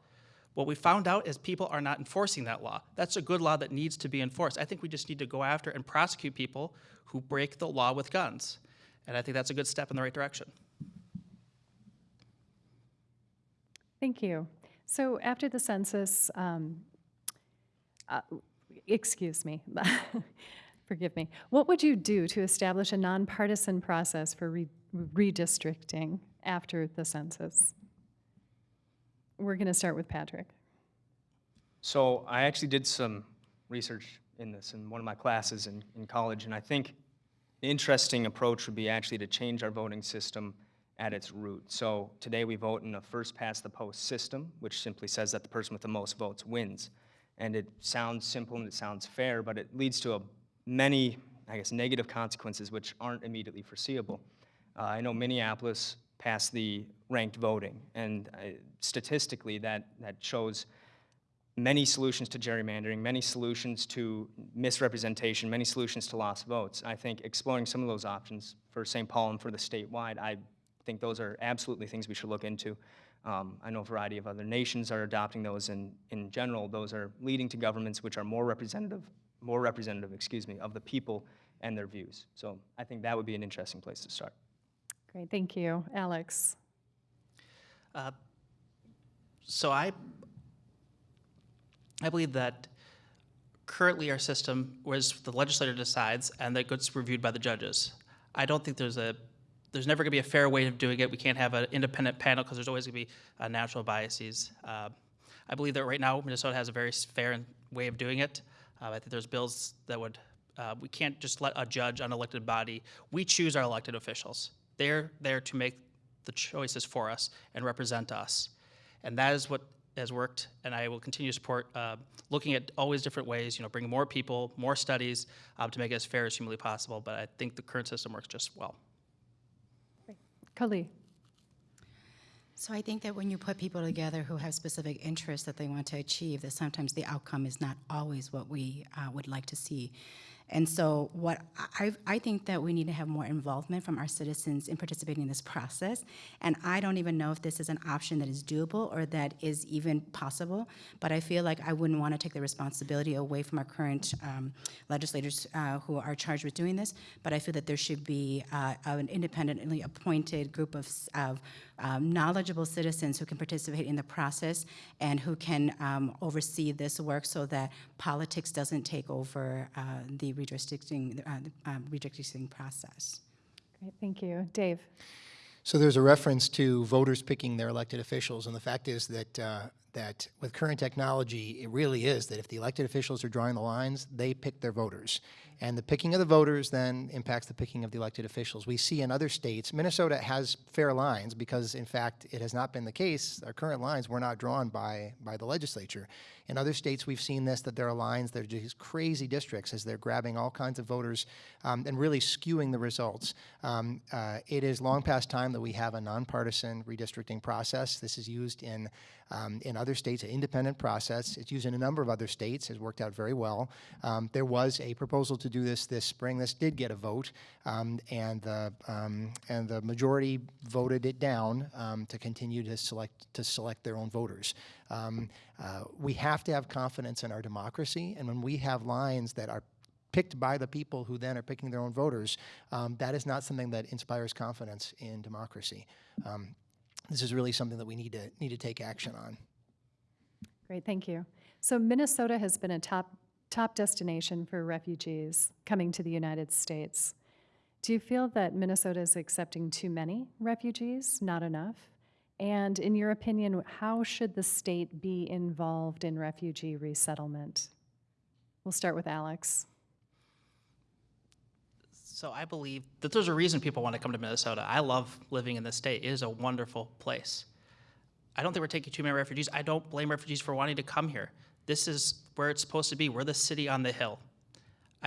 Speaker 6: What we found out is people are not enforcing that law. That's a good law that needs to be enforced. I think we just need to go after and prosecute people who break the law with guns. And I think that's a good step in the right direction.
Speaker 2: Thank you. So after the census, um, uh, excuse me, forgive me, what would you do to establish a nonpartisan process for re- redistricting after the census? We're going to start with Patrick.
Speaker 3: So I actually did some research in this in one of my classes in, in college, and I think the interesting approach would be actually to change our voting system at its root. So today we vote in a first past the post system, which simply says that the person with the most votes wins. And it sounds simple and it sounds fair, but it leads to a, many, I guess, negative consequences which aren't immediately foreseeable. Uh, I know Minneapolis passed the ranked voting, and uh, statistically that, that shows many solutions to gerrymandering, many solutions to misrepresentation, many solutions to lost votes. I think exploring some of those options for St. Paul and for the statewide, I think those are absolutely things we should look into. Um, I know a variety of other nations are adopting those, and in general, those are leading to governments which are more representative, more representative, excuse me, of the people and their views. So I think that would be an interesting place to start.
Speaker 2: Great, thank you. Alex?
Speaker 6: Uh, so I, I believe that currently our system was the legislator decides and that gets reviewed by the judges. I don't think there's a there's never going to be a fair way of doing it. We can't have an independent panel because there's always going to be uh, natural biases. Uh, I believe that right now Minnesota has a very fair way of doing it. Uh, I think there's bills that would uh, we can't just let a judge, unelected body. We choose our elected officials. They're there to make the choices for us and represent us. And that is what has worked, and I will continue to support uh, looking at always different ways, you know, bring more people, more studies uh, to make it as fair as humanly possible. But I think the current system works just well.
Speaker 2: Kaohly?
Speaker 4: So I think that when you put people together who have specific interests that they want to achieve, that sometimes the outcome is not always what we uh, would like to see. And so what I, I think that we need to have more involvement from our citizens in participating in this process. And I don't even know if this is an option that is doable or that is even possible. But I feel like I wouldn't want to take the responsibility away from our current um, legislators uh, who are charged with doing this. But I feel that there should be uh, an independently appointed group of, of um, knowledgeable citizens who can participate in the process and who can um, oversee this work so that politics doesn't take over uh, the redistricting, uh, the, um, redistricting process.
Speaker 2: Great, thank you. Dave?
Speaker 5: So there's a reference to voters picking their elected officials, and the fact is that, uh, that with current technology, it really is that if the elected officials are drawing the lines, they pick their voters. And the picking of the voters then impacts the picking of the elected officials. We see in other states, Minnesota has fair lines because, in fact, it has not been the case. Our current lines were not drawn by, by the legislature. In other states, we've seen this, that there are lines that are just crazy districts as they're grabbing all kinds of voters um, and really skewing the results. Um, uh, it is long past time that we have a nonpartisan redistricting process. This is used in, um, in other states, an independent process. It's used in a number of other states, has worked out very well. Um, there was a proposal to do this this spring. This did get a vote, um, and, the, um, and the majority voted it down um, to continue to select, to select their own voters. Um, uh, we have to have confidence in our democracy, and when we have lines that are picked by the people who then are picking their own voters, um, that is not something that inspires confidence in democracy. Um, this is really something that we need to need to take action on.
Speaker 2: Great, thank you. So Minnesota has been a top, top destination for refugees coming to the United States. Do you feel that Minnesota is accepting too many refugees, not enough? And in your opinion, how should the state be involved in refugee resettlement? We'll start with Alex.
Speaker 6: So I believe that there's a reason people want to come to Minnesota. I love living in this state. It is a wonderful place. I don't think we're taking too many refugees. I don't blame refugees for wanting to come here. This is where it's supposed to be. We're the city on the hill.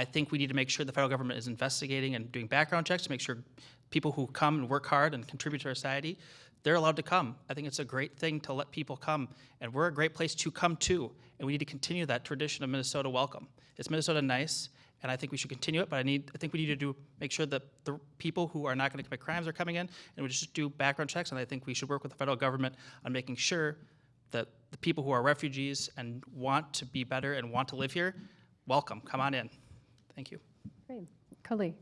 Speaker 6: I think we need to make sure the federal government is investigating and doing background checks to make sure people who come and work hard and contribute to our society, they're allowed to come. I think it's a great thing to let people come, and we're a great place to come to, and we need to continue that tradition of Minnesota welcome. It's Minnesota nice? And I think we should continue it, but I need, I think we need to do, make sure that the people who are not gonna commit crimes are coming in, and we just do background checks, and I think we should work with the federal government on making sure that the people who are refugees and want to be better and want to live here, welcome, come on in. Thank you.
Speaker 2: Great. Kaohly?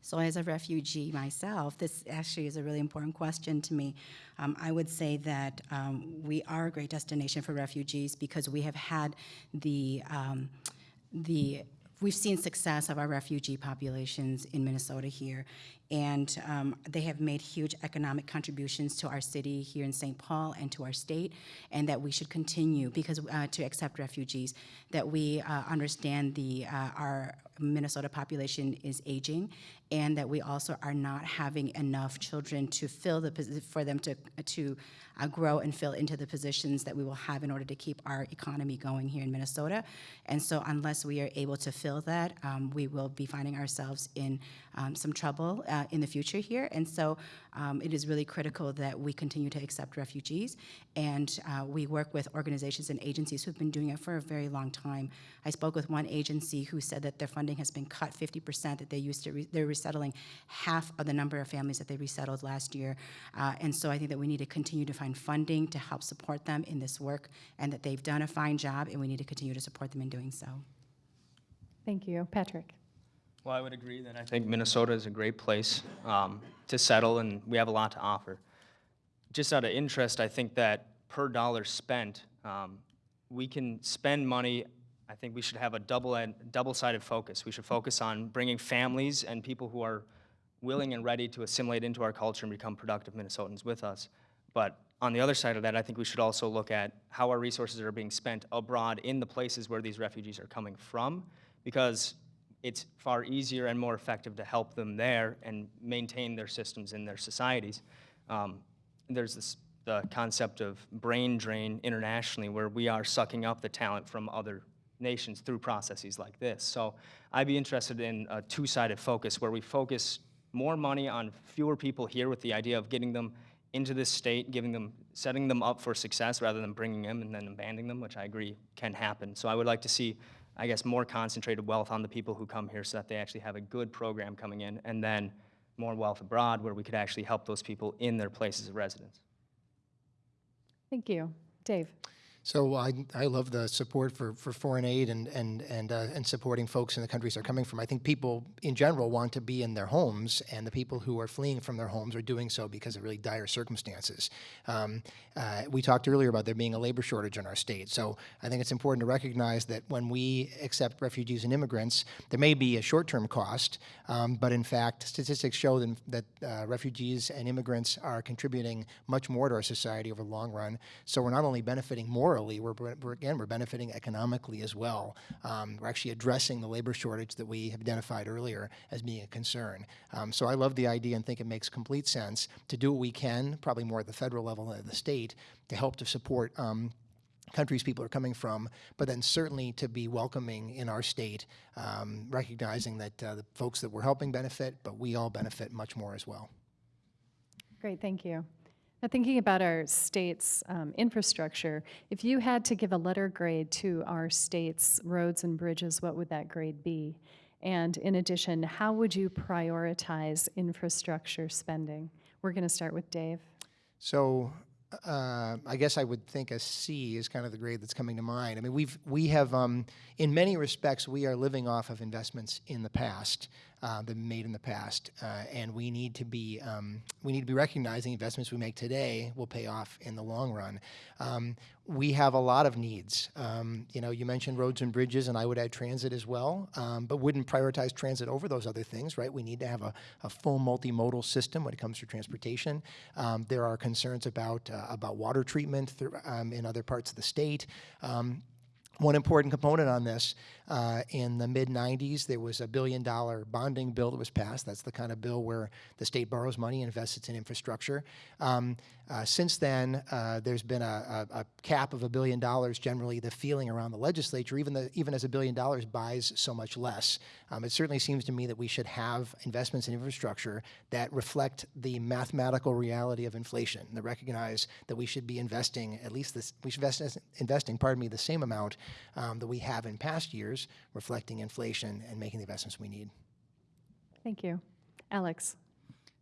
Speaker 4: So as a refugee myself, this actually is a really important question to me. Um, I would say that um, we are a great destination for refugees because we have had the, um, the, we've seen success of our refugee populations in Minnesota here. And um, they have made huge economic contributions to our city here in St. Paul and to our state, and that we should continue because uh, to accept refugees. That we uh, understand the uh, our Minnesota population is aging, and that we also are not having enough children to fill the for them to to uh, grow and fill into the positions that we will have in order to keep our economy going here in Minnesota. And so, unless we are able to fill that, um, we will be finding ourselves in um, some trouble uh, in the future here. And so, um, it is really critical that we continue to accept refugees, and uh, we work with organizations and agencies who've been doing it for a very long time. I spoke with one agency who said that their funding has been cut 50%. That they used to re- they're resettling half of the number of families that they resettled last year, uh, and so I think that we need to continue to find funding to help support them in this work, and that they've done a fine job, and we need to continue to support them in doing so.
Speaker 2: Thank you. Patrick?
Speaker 3: Well, I would agree that I think Minnesota is a great place um, to settle, and we have a lot to offer. Just out of interest, I think that per dollar spent, um, we can spend money. I think we should have a double double-sided focus. We should focus on bringing families and people who are willing and ready to assimilate into our culture and become productive Minnesotans with us. But on the other side of that, I think we should also look at how our resources are being spent abroad in the places where these refugees are coming from, because it's far easier and more effective to help them there and maintain their systems in their societies. Um, there's this the concept of brain drain internationally, where we are sucking up the talent from other nations through processes like this. So I'd be interested in a two-sided focus, where we focus more money on fewer people here with the idea of getting them into this state, giving them, setting them up for success rather than bringing them and then abandoning them, which I agree can happen. So I would like to see I guess, more concentrated wealth on the people who come here so that they actually have a good program coming in, and then more wealth abroad where we could actually help those people in their places of residence.
Speaker 2: Thank you. Dave?
Speaker 5: So I, I love the support for, for foreign aid and, and, and, uh, and supporting folks in the countries they're coming from. I think people in general want to be in their homes, and the people who are fleeing from their homes are doing so because of really dire circumstances. Um, uh, we talked earlier about there being a labor shortage in our state, so I think it's important to recognize that when we accept refugees and immigrants, there may be a short-term cost, um, but in fact, statistics show that, that uh, refugees and immigrants are contributing much more to our society over the long run. So we're not only benefiting morally, we're, we're again, we're benefiting economically as well. Um, we're actually addressing the labor shortage that we have identified earlier as being a concern. Um, so I love the idea and think it makes complete sense to do what we can, probably more at the federal level than at the state, to help to support um, countries people are coming from, but then certainly to be welcoming in our state, um, recognizing that uh, the folks that we're helping benefit, but we all benefit much more as well.
Speaker 2: Great, thank you. Now, thinking about our state's um, infrastructure, if you had to give a letter grade to our state's roads and bridges, what would that grade be? And in addition, how would you prioritize infrastructure spending? We're going to start with Dave.
Speaker 5: So uh, I guess I would think a C is kind of the grade that's coming to mind. I mean, we've we have um, in many respects we are living off of investments in the past uh, made in the past, uh, and we need to be um, we need to be recognizing investments we make today will pay off in the long run. Um, we have a lot of needs. Um, you know, you mentioned roads and bridges, and I would add transit as well, um, but wouldn't prioritize transit over those other things, right? We need to have a, a full multimodal system when it comes to transportation. Um, there are concerns about uh, about water treatment um, in other parts of the state. One important component on this, uh, in the mid 90s, there was a billion dollar bonding bill that was passed. That's the kind of bill where the state borrows money and invests it in infrastructure. Um, uh, since then, uh, there's been a, a, a, cap of a billion dollars. Generally, the feeling around the legislature, even the, even as a billion dollars buys so much less, um, it certainly seems to me that we should have investments in infrastructure that reflect the mathematical reality of inflation. That recognize that we should be investing at least this, we should invest investing, pardon me, the same amount um, that we have in past years, reflecting inflation and making the investments we need.
Speaker 2: Thank you. Alex?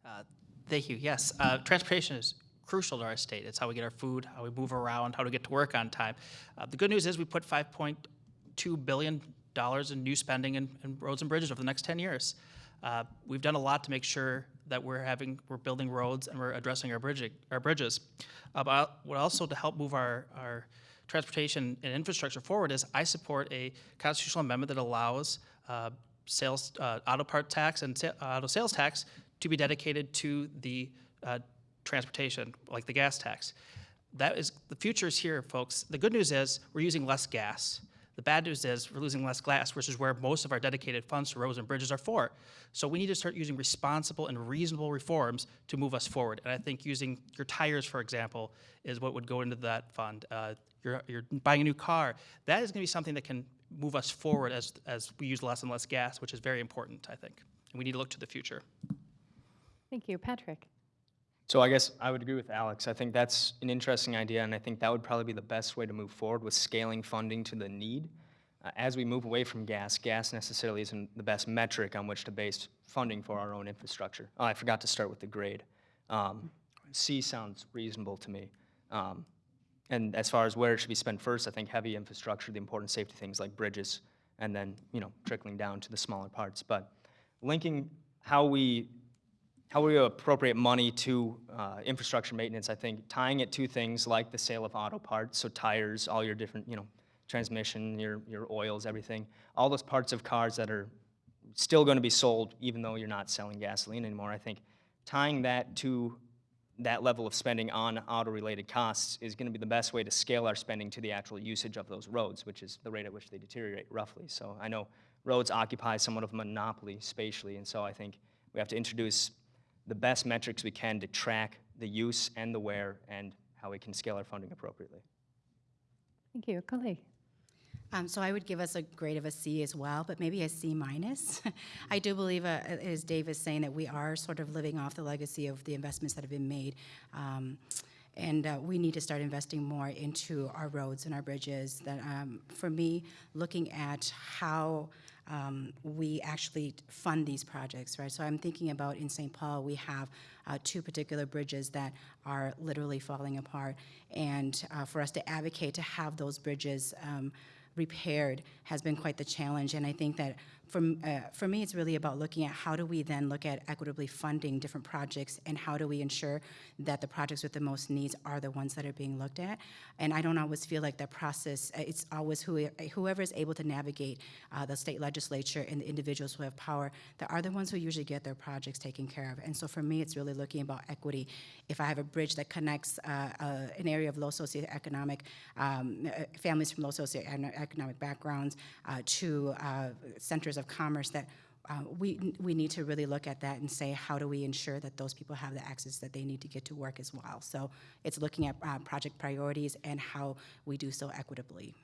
Speaker 6: Uh, Thank you. Yes, uh, transportation is crucial to our state. It's how we get our food, how we move around, how to get to work on time. Uh, the good news is we put 5.2 billion dollars in new spending in, in, roads and bridges over the next 10 years. Uh, we've done a lot to make sure that we're having we're building roads and we're addressing our bridging our bridges. Uh, but also to help move our our transportation and infrastructure forward is I support a constitutional amendment that allows uh, sales uh, auto part tax and sa auto sales tax to be dedicated to the uh, transportation, like the gas tax. That is the future is here, folks. The good news is we're using less gas. The bad news is we're losing less gas, which is where most of our dedicated funds to roads and bridges are for. So we need to start using responsible and reasonable reforms to move us forward. And I think using your tires, for example, is what would go into that fund. Uh, you're, you're buying a new car. That is going to be something that can move us forward as, as we use less and less gas, which is very important, I think. And we need to look to the future.
Speaker 2: Thank you. Patrick?
Speaker 3: So I guess I would agree with Alex. I think that's an interesting idea, and I think that would probably be the best way to move forward with scaling funding to the need. Uh, as we move away from gas, gas necessarily isn't the best metric on which to base funding for our own infrastructure. Oh, I forgot to start with the grade. Um, C sounds reasonable to me. Um, and as far as where it should be spent first, I think heavy infrastructure, the important safety things like bridges, and then you know trickling down to the smaller parts. But linking how we how we appropriate money to uh, infrastructure maintenance, I think tying it to things like the sale of auto parts, so tires, all your different, you know, transmission, your, your oils, everything, all those parts of cars that are still going to be sold even though you're not selling gasoline anymore. I think tying that to that level of spending on auto-related costs is going to be the best way to scale our spending to the actual usage of those roads, which is the rate at which they deteriorate roughly. So I know roads occupy somewhat of a monopoly spatially, and so I think we have to introduce the best metrics we can to track the use and the wear and how we can scale our funding appropriately.
Speaker 2: Thank you. Kaohly?
Speaker 4: Um, so I would give us a grade of a C as well, but maybe a C minus. I do believe, uh, as Dave is saying, that we are sort of living off the legacy of the investments that have been made. Um, and uh, we need to start investing more into our roads and our bridges. That, um, for me, looking at how um, we actually fund these projects, right? So I'm thinking about in St. Paul, we have uh, two particular bridges that are literally falling apart. And uh, for us to advocate to have those bridges um, repaired has been quite the challenge. And I think that for, uh, for me, it's really about looking at how do we then look at equitably funding different projects and how do we ensure that the projects with the most needs are the ones that are being looked at. And I don't always feel like that process, uh, it's always who, whoever is able to navigate uh, the state legislature and the individuals who have power that are the ones who usually get their projects taken care of. And so for me, it's really looking about equity. If I have a bridge that connects uh, uh, an area of low socioeconomic, um, uh, families from low socioeconomic backgrounds to centers of commerce, that uh, we, we need to really look at that and say, how do we ensure that those people have the access that they need to get to work as well? So it's looking at uh, project priorities and how we do so equitably.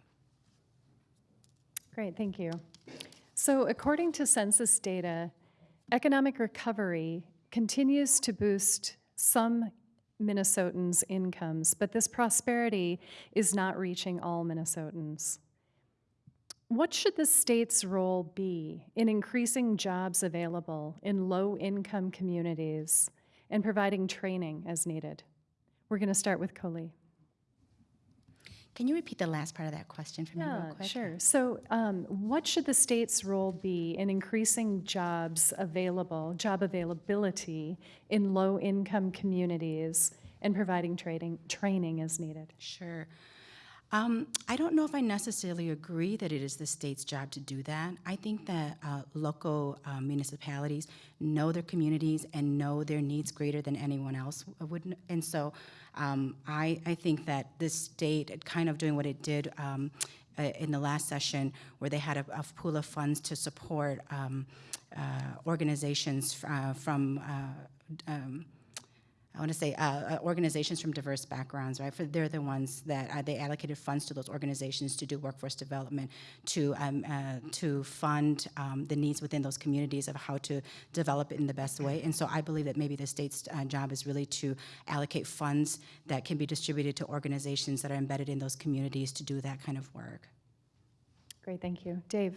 Speaker 2: Great, thank you. So according to census data, economic recovery continues to boost some Minnesotans' incomes, but this prosperity is not reaching all Minnesotans. What should the state's role be in increasing jobs available in low-income communities and providing training as needed? We're going to start with Kaohly.
Speaker 4: Can you repeat the last part of that question for me real quick?
Speaker 2: sure. So um, what should the state's role be in increasing jobs available, job availability in low-income communities and providing trading, training as needed?
Speaker 4: Sure. Um, I don't know if I necessarily agree that it is the state's job to do that. I think that uh, local uh, municipalities know their communities and know their needs greater than anyone else would. And so um, I, I think that this state kind of doing what it did um, in the last session, where they had a, a pool of funds to support um, uh, organizations uh, from uh, um, I want to say uh, uh, organizations from diverse backgrounds, right? For they're the ones that uh, they allocated funds to those organizations to do workforce development, to um, uh, to fund um, the needs within those communities of how to develop it in the best way. And so I believe that maybe the state's uh, job is really to allocate funds that can be distributed to organizations that are embedded in those communities to do that kind of work.
Speaker 2: Great, thank you. Dave?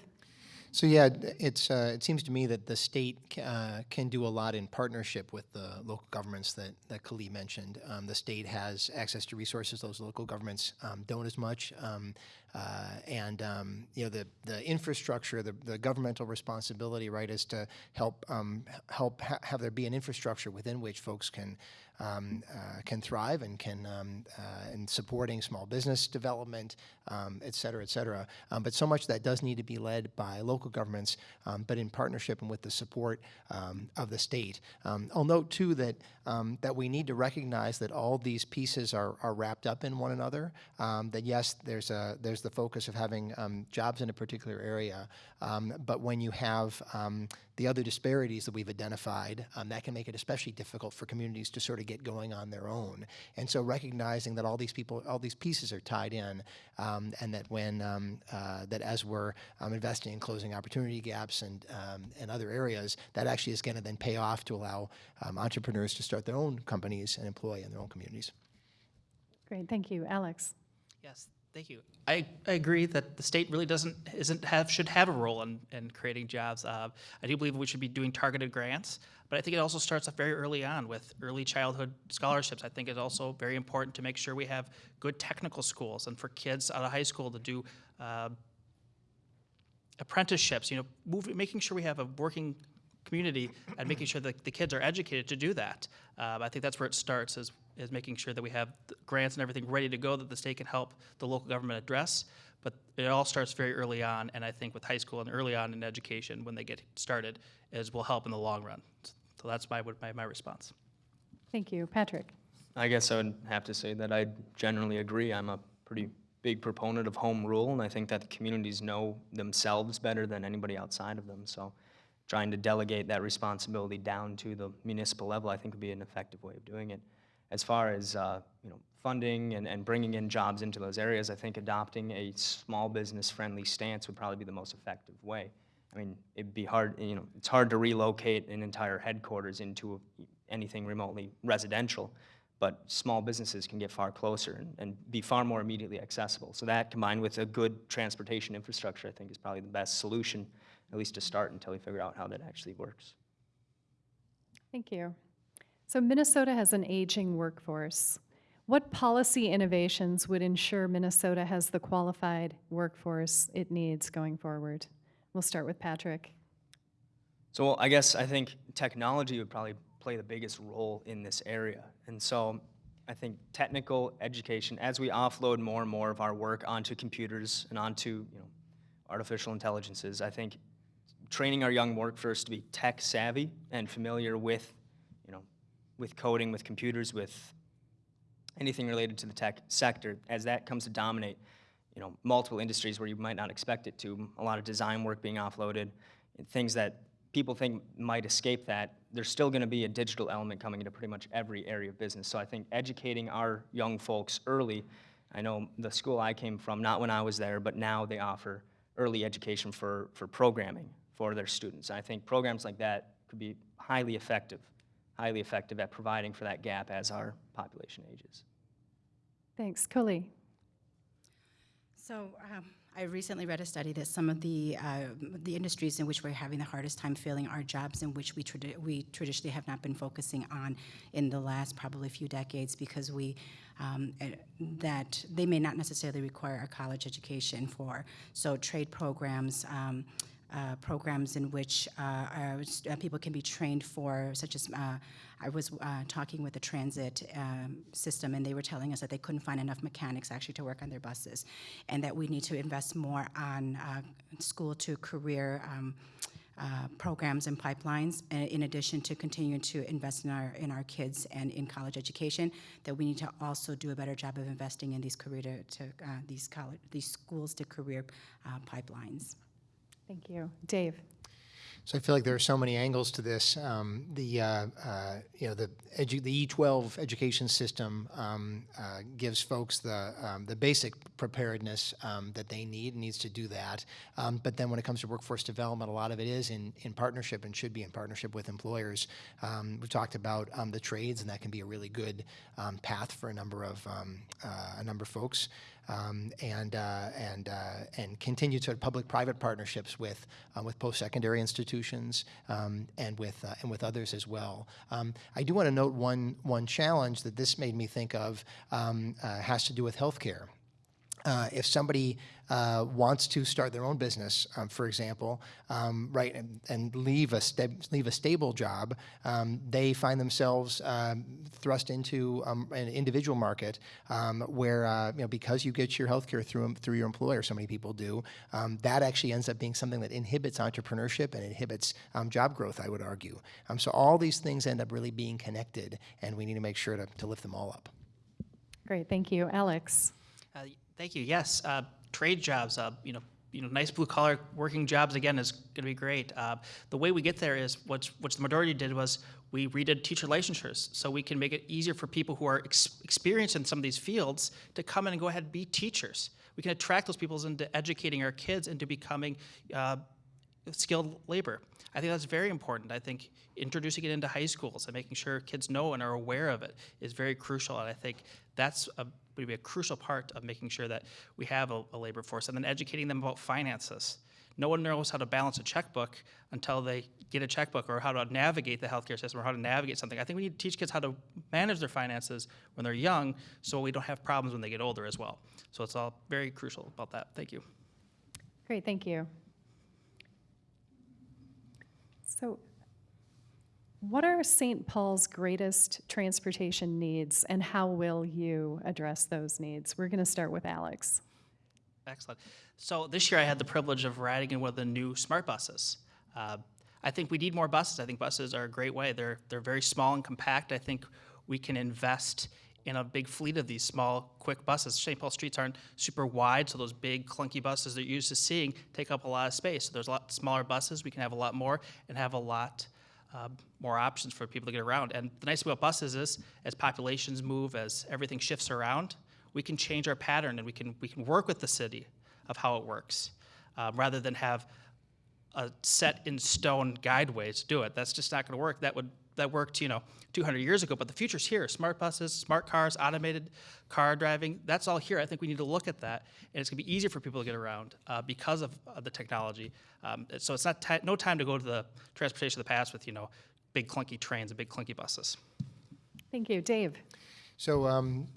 Speaker 5: So yeah, it's, uh, it seems to me that the state uh, can do a lot in partnership with the local governments that, that Khalid mentioned. Um, the state has access to resources those local governments um, don't as much. Um, uh, and um, you know the the infrastructure, the, the governmental responsibility, right, is to help um, help ha- have there be an infrastructure within which folks can um, uh, can thrive and can um, uh, in supporting small business development, um, et cetera, et cetera. Um, but so much that does need to be led by local governments, um, but in partnership and with the support um, of the state. I'll note too that that we need to recognize that all these pieces are, are wrapped up in one another. That yes, there's a there's the focus of having jobs in a particular area, but when you have the other disparities that we've identified, that can make it especially difficult for communities to sort of get going on their own. And so recognizing that all these people, all these pieces are tied in, um, and that when um, uh, that as we're um, investing in closing opportunity gaps and um, and other areas, that actually is going to then pay off to allow um, entrepreneurs to start their own companies and employ in their own communities.
Speaker 2: Great, thank you. Alex?
Speaker 6: Yes, thank you. I, I agree that the state really doesn't, isn't have, should have a role in, in creating jobs. Uh, I do believe we should be doing targeted grants, but I think it also starts off very early on with early childhood scholarships. I think it's also very important to make sure we have good technical schools and for kids out of high school to do uh, apprenticeships, you know, moving, making sure we have a working community and making sure that the kids are educated to do that. Um, I think that's where it starts is, is making sure that we have grants and everything ready to go that the state can help the local government address. But it all starts very early on, and I think with high school and early on in education, when they get started, is will help in the long run. So that's my, my, my response.
Speaker 2: Thank you. Patrick?
Speaker 3: I guess I would have to say that I generally agree. I'm a pretty big proponent of home rule, and I think that the communities know themselves better than anybody outside of them. So trying to delegate that responsibility down to the municipal level, I think would be an effective way of doing it. As far as uh, you know, funding and, and bringing in jobs into those areas, I think adopting a small business friendly stance would probably be the most effective way. I mean, it'd be hard, you know, it's hard to relocate an entire headquarters into anything remotely residential, but small businesses can get far closer and, and be far more immediately accessible. So that combined with a good transportation infrastructure, I think is probably the best solution, at least to start until we figure out how that actually works.
Speaker 2: Thank you. So Minnesota has an aging workforce. What policy innovations would ensure Minnesota has the qualified workforce it needs going forward? We'll start with Patrick.
Speaker 3: So I guess I think technology would probably play the biggest role in this area. And so I think technical education, as we offload more and more of our work onto computers and onto you know, artificial intelligences, I think training our young workforce to be tech savvy and familiar with, you know, with coding, with computers, with anything related to the tech sector, as that comes to dominate, you know, multiple industries where you might not expect it to, a lot of design work being offloaded, things that people think might escape that, there's still gonna be a digital element coming into pretty much every area of business. So I think educating our young folks early, I know the school I came from, not when I was there, but now they offer early education for, for programming for their students. And I think programs like that could be highly effective, highly effective at providing for that gap as our population ages.
Speaker 2: Thanks. Kaohly.
Speaker 4: So um, I recently read a study that some of the uh, the industries in which we're having the hardest time filling are jobs in which we tradi- we traditionally have not been focusing on in the last probably a few decades because we um, eh, that they may not necessarily require a college education for. So trade programs. Um, uh, programs in which uh, our, uh, people can be trained for, such as uh, I was uh, talking with the transit um, system, and they were telling us that they couldn't find enough mechanics actually to work on their buses, and that we need to invest more on uh, school to career. Um, programs and pipelines, in addition to continuing to invest in our in our kids and in college education, that we need to also do a better job of investing in these career to, to these college these schools to career pipelines.
Speaker 2: Thank you. Dave.
Speaker 5: So I feel like there are so many angles to this. Um, the uh, uh, you know the the E12 education system um, uh, gives folks the um, the basic preparedness um, that they need and needs to do that. Um, but then when it comes to workforce development, a lot of it is in in partnership and should be in partnership with employers. Um, we've talked about the trades, and that can be a really good path for a number of uh, a number of folks um, and uh, and uh, and continue to public-private partnerships with uh, with post-secondary institutions um, and with uh, and with others as well. Um, I do want to note one one challenge that this made me think of um, uh, has to do with healthcare. Uh, if somebody uh, wants to start their own business, um, for example, um, right, and, and, leave a leave a stable job, um, they find themselves um, thrust into um, an individual market um, where uh, you know because you get your health care through through your employer, so many people do. that actually ends up being something that inhibits entrepreneurship and inhibits job growth. I would argue. so all these things end up really being connected, and we need to make sure to, to lift them all up.
Speaker 2: Great, thank you, Alex.
Speaker 6: Thank you. Yes, uh, trade jobs. Uh, you know, you know, nice blue collar working jobs again is going to be great. Uh, the way we get there is what what the majority did was we redid teacher licensures so we can make it easier for people who are ex- experienced in some of these fields to come in and go ahead and be teachers. We can attract those people into educating our kids into becoming uh, skilled labor. I think that's very important. I think introducing it into high schools and making sure kids know and are aware of it is very crucial. And I think that's a, would be a crucial part of making sure that we have a, a labor force. And then educating them about finances. No one knows how to balance a checkbook until they get a checkbook or how to navigate the healthcare system or how to navigate something. I think we need to teach kids how to manage their finances when they're young so we don't have problems when they get older as well. So it's all very crucial about that. Thank you.
Speaker 2: Great, thank you. So, what are St. Paul's greatest transportation needs, and how will you address those needs? We're going to start with Alex.
Speaker 6: Excellent. So this year I had the privilege of riding in one of the new smart buses. Uh, I think we need more buses. I think buses are a great way. They're they're very small and compact. I think we can invest in a big fleet of these small, quick buses. St. Paul streets aren't super wide, so those big, clunky buses that you're used to seeing take up a lot of space. So there's a lot smaller buses. We can have a lot more and have a lot uh, more options for people to get around. And the nice thing about buses is, as populations move, as everything shifts around, we can change our pattern and we can we can work with the city of how it works, um, rather than have a set in stone guideways to do it. That's just not going to work. That would that worked, you know, 200 years ago, but the future's here. Smart buses, smart cars, automated car driving, that's all here. I think we need to look at that, and it's gonna be easier for people to get around uh, because of uh, the technology. Um, so it's not ti no time to go to the transportation of the past with, you know, big clunky trains and big clunky buses.
Speaker 2: Thank you. Dave?
Speaker 5: So, um,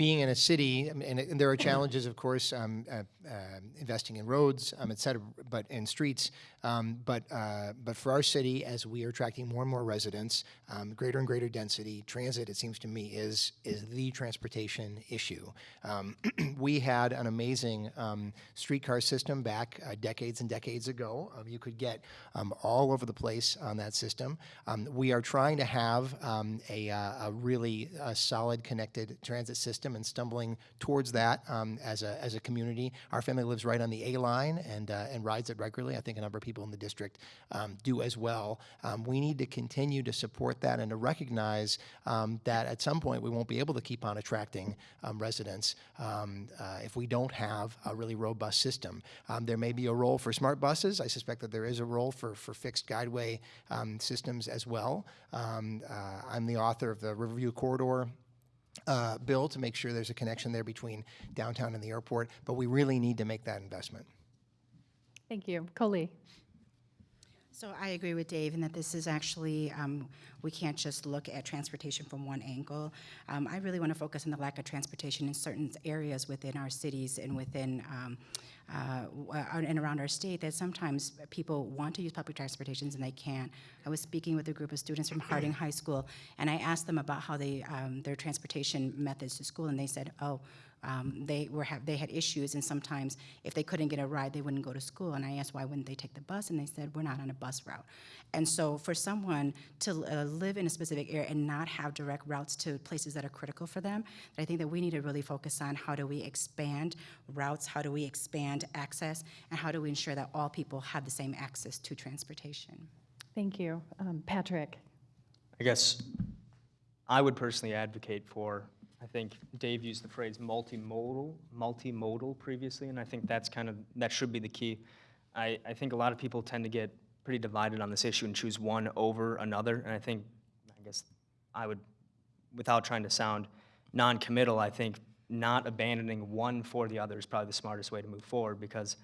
Speaker 5: being in a city, and, and there are challenges, of course, um, uh, uh, investing in roads, um, et cetera, but in streets. Um, but uh, but for our city, as we are attracting more and more residents, um, greater and greater density, transit, it seems to me, is is the transportation issue. Um, we had an amazing um, streetcar system back uh, decades and decades ago. Um, you could get um, all over the place on that system. Um, we are trying to have um, a, uh, a really uh, solid connected transit system and stumbling towards that um, as a as a community. Our family lives right on the A line and uh, and rides it regularly. I think a number of people in the district um, do as well. Um, we need to continue to support that and to recognize um, that at some point we won't be able to keep on attracting um, residents uh, if we don't have a really robust system. There may be a role for smart buses. I suspect that there is a role for, for fixed guideway systems as well. Uh, I'm the author of the Riverview Corridor uh, bill to make sure there's a connection there between downtown and the airport, but we really need to make that investment.
Speaker 2: Thank you. Kaohly?
Speaker 4: So I agree with Dave in that this is actually, um, we can't just look at transportation from one angle. Um, I really want to focus on the lack of transportation in certain areas within our cities and within, um, uh, uh, and around our state that sometimes people want to use public transportations and they can't. I was speaking with a group of students from Harding High School, and I asked them about how they, um, their transportation methods to school, and they said, oh, um, they were have, they had issues, and sometimes if they couldn't get a ride, they wouldn't go to school. And I asked why wouldn't they take the bus, and they said we're not on a bus route. And so for someone to uh, live in a specific area and not have direct routes to places that are critical for them, I think that we need to really focus on how do we expand routes, how do we expand access, and how do we ensure that all people have the same access to transportation.
Speaker 2: Thank you. Um, Patrick?
Speaker 3: I guess I would personally advocate for, I think Dave used the phrase multimodal, multimodal previously, and I think that's kind of, that should be the key. I, I think a lot of people tend to get pretty divided on this issue and choose one over another, and I think, I guess I would, without trying to sound non-committal, I think not abandoning one for the other is probably the smartest way to move forward, because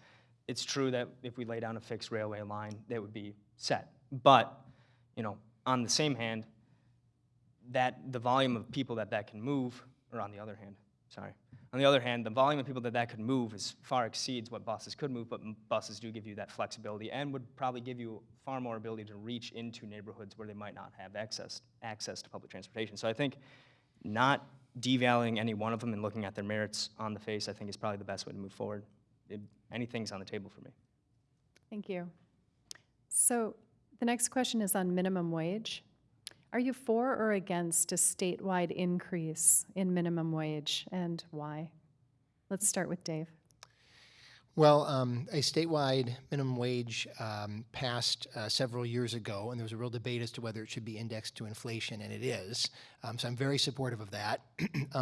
Speaker 3: it's true that if we lay down a fixed railway line, that would be set. But, you know, on the same hand, that the volume of people that that can move, or on the other hand, sorry, on the other hand, the volume of people that that could move is far exceeds what buses could move, but buses do give you that flexibility and would probably give you far more ability to reach into neighborhoods where they might not have access, access to public transportation. So I think not devaluing any one of them and looking at their merits on the face, I think is probably the best way to move forward. It- Anything's on the table for me.
Speaker 2: Thank you. So the next question is on minimum wage. Are you for or against a statewide increase in minimum wage, and why? Let's start with Dave.
Speaker 5: Well, um, a statewide minimum wage um, passed uh, several years ago, and there was a real debate as to whether it should be indexed to inflation, and it is. Um, so I'm very supportive of that.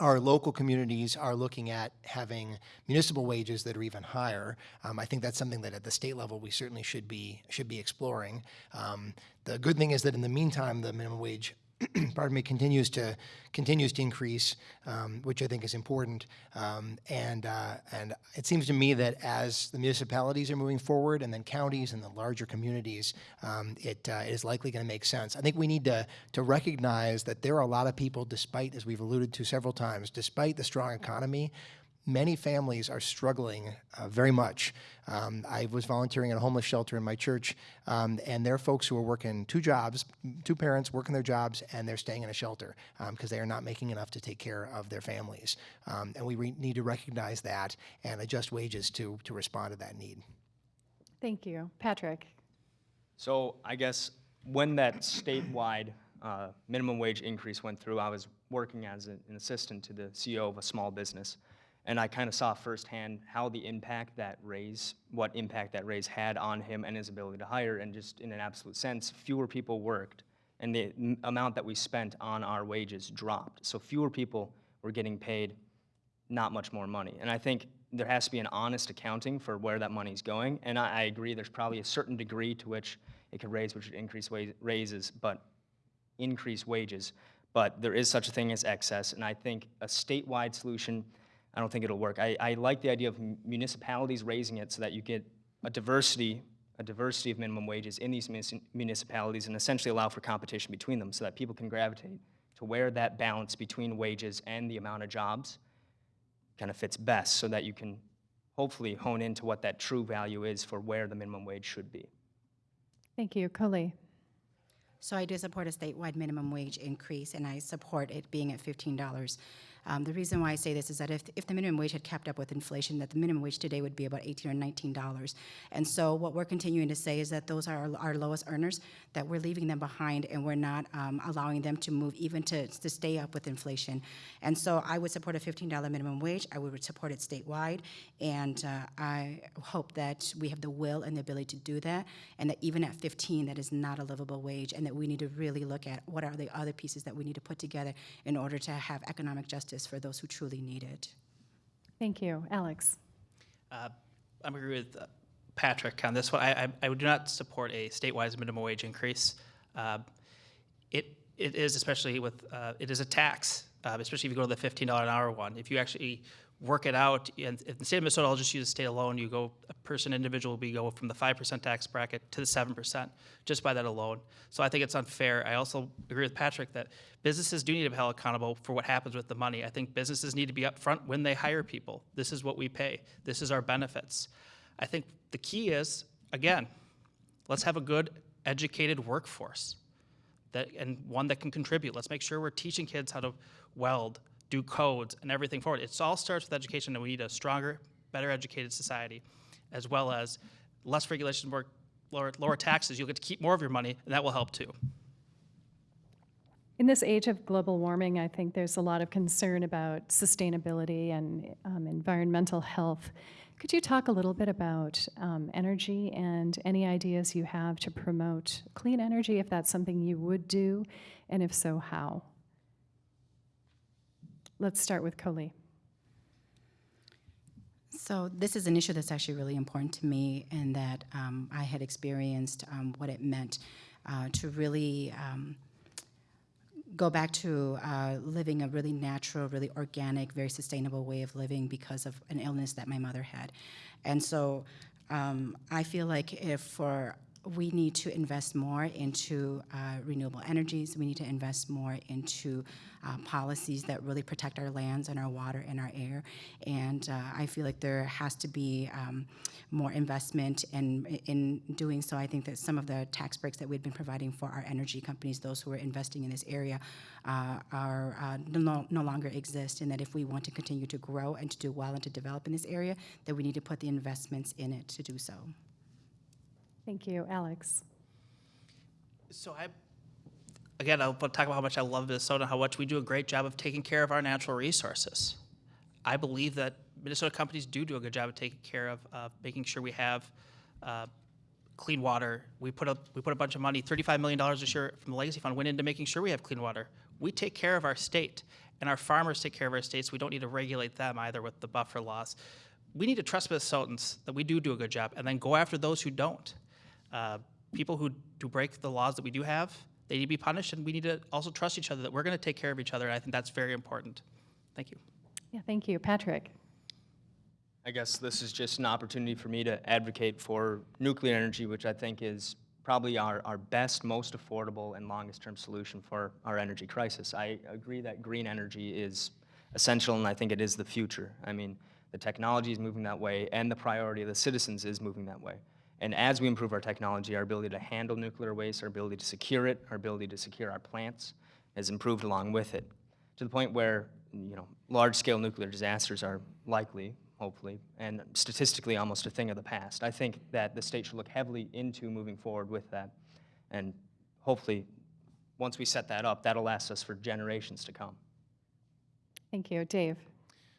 Speaker 5: our local communities are looking at having municipal wages that are even higher. Um, I think that's something that at the state level we certainly should be should be exploring. Um, the good thing is that in the meantime, the minimum wage pardon me, continues to continues to increase, um, which I think is important. Um, and uh, and it seems to me that as the municipalities are moving forward, and then counties and the larger communities, um, it, uh, it is likely going to make sense. I think we need to to recognize that there are a lot of people, despite as we've alluded to several times, despite the strong economy, many families are struggling uh, very much. Um, I was volunteering at a homeless shelter in my church, um, and there are folks who are working two jobs, two parents working their jobs, and they're staying in a shelter because they are not making enough to take care of their families. Um, and we re- need to recognize that and adjust wages to, to respond to that need.
Speaker 2: Thank you. Patrick?
Speaker 3: So I guess when that statewide uh, minimum wage increase went through, I was working as an an assistant to the CEO of a small business. And I kind of saw firsthand how the impact that raise, what impact that raise had on him and his ability to hire. And just in an absolute sense, fewer people worked and the amount that we spent on our wages dropped. So fewer people were getting paid not much more money. And I think there has to be an honest accounting for where that money's going. And I, I agree, there's probably a certain degree to which it could raise, which would increase wa- raises, but increase wages, but there is such a thing as excess, and I think a statewide solution, I don't think it'll work. I, I like the idea of municipalities raising it so that you get a diversity, a diversity of minimum wages in these municipalities and essentially allow for competition between them so that people can gravitate to where that balance between wages and the amount of jobs kind of fits best so that you can hopefully hone into what that true value is for where the minimum wage should be.
Speaker 2: Thank you. Kaohly.
Speaker 4: So I do support a statewide minimum wage increase, and I support it being at fifteen dollars. Um, the reason why I say this is that if, if the minimum wage had kept up with inflation, that the minimum wage today would be about eighteen or nineteen dollars. And so what we're continuing to say is that those are our, our lowest earners, that we're leaving them behind, and we're not um, allowing them to move even to, to stay up with inflation. And so I would support a fifteen dollar minimum wage. I would support it statewide, and uh, I hope that we have the will and the ability to do that, and that even at fifteen, that is not a livable wage, and that we need to really look at what are the other pieces that we need to put together in order to have economic justice for those who truly need it.
Speaker 2: Thank you. Alex.
Speaker 6: Uh, I'm agree with uh, Patrick on this one. I, I, I do not support a statewide minimum wage increase. Uh, it, it is especially with, uh, it is a tax, uh, especially if you go to the $15 an hour one. If you actually work it out, and in the state of Minnesota, I'll just use state alone, you go, a person, individual, will be go from the 5% tax bracket to the 7%, just by that alone. So I think it's unfair. I also agree with Patrick that businesses do need to be held accountable for what happens with the money. I think businesses need to be upfront when they hire people. This is what we pay. This is our benefits. I think the key is, again, let's have a good educated workforce that, and one that can contribute. Let's make sure we're teaching kids how to weld, do codes, and everything forward. It all starts with education, and we need a stronger, better educated society, as well as less regulation, more, lower, lower taxes. You'll get to keep more of your money, and that will help too.
Speaker 2: In this age of global warming, I think there's a lot of concern about sustainability and um, environmental health. Could you talk a little bit about um, energy and any ideas you have to promote clean energy, if that's something you would do, and if so, how? Let's start with Kaohly.
Speaker 4: So this is an issue that's actually really important to me, and that um, I had experienced um, what it meant uh, to really um, go back to uh, living a really natural, really organic, very sustainable way of living because of an illness that my mother had. And so um, I feel like if for we need to invest more into uh, renewable energies. We need to invest more into uh, policies that really protect our lands and our water and our air. And uh, I feel like there has to be um, more investment in, in doing so. I think that some of the tax breaks that we've been providing for our energy companies, those who are investing in this area, uh, are uh, no, no longer exist. And that if we want to continue to grow and to do well and to develop in this area, that we need to put the investments in it to do so.
Speaker 2: Thank you. Alex.
Speaker 6: So I, again, I'll talk about how much I love Minnesota, how much we do a great job of taking care of our natural resources. I believe that Minnesota companies do do a good job of taking care of, uh, making sure we have uh, clean water. We put up, we put a bunch of money, $35 million this year from the Legacy Fund went into making sure we have clean water. We take care of our state, and our farmers take care of our states. We don't need to regulate them either with the buffer laws. We need to trust Minnesotans that we do do a good job, and then go after those who don't. Uh, people who do break the laws that we do have, they need to be punished, and we need to also trust each other that we're going to take care of each other. And I think that's very important. Thank you.
Speaker 2: Yeah, thank you. Patrick.
Speaker 3: I guess this is just an opportunity for me to advocate for nuclear energy, which I think is probably our, our best, most affordable, and longest term solution for our energy crisis. I agree that green energy is essential, and I think it is the future. I mean, the technology is moving that way, and the priority of the citizens is moving that way. And as we improve our technology, our ability to handle nuclear waste, our ability to secure it, our ability to secure our plants has improved along with it, to the point where, you know, large-scale nuclear disasters are likely, hopefully, and statistically almost a thing of the past. I think that the state should look heavily into moving forward with that, and hopefully, once we set that up, that'll last us for generations to come.
Speaker 2: Thank you. Dave.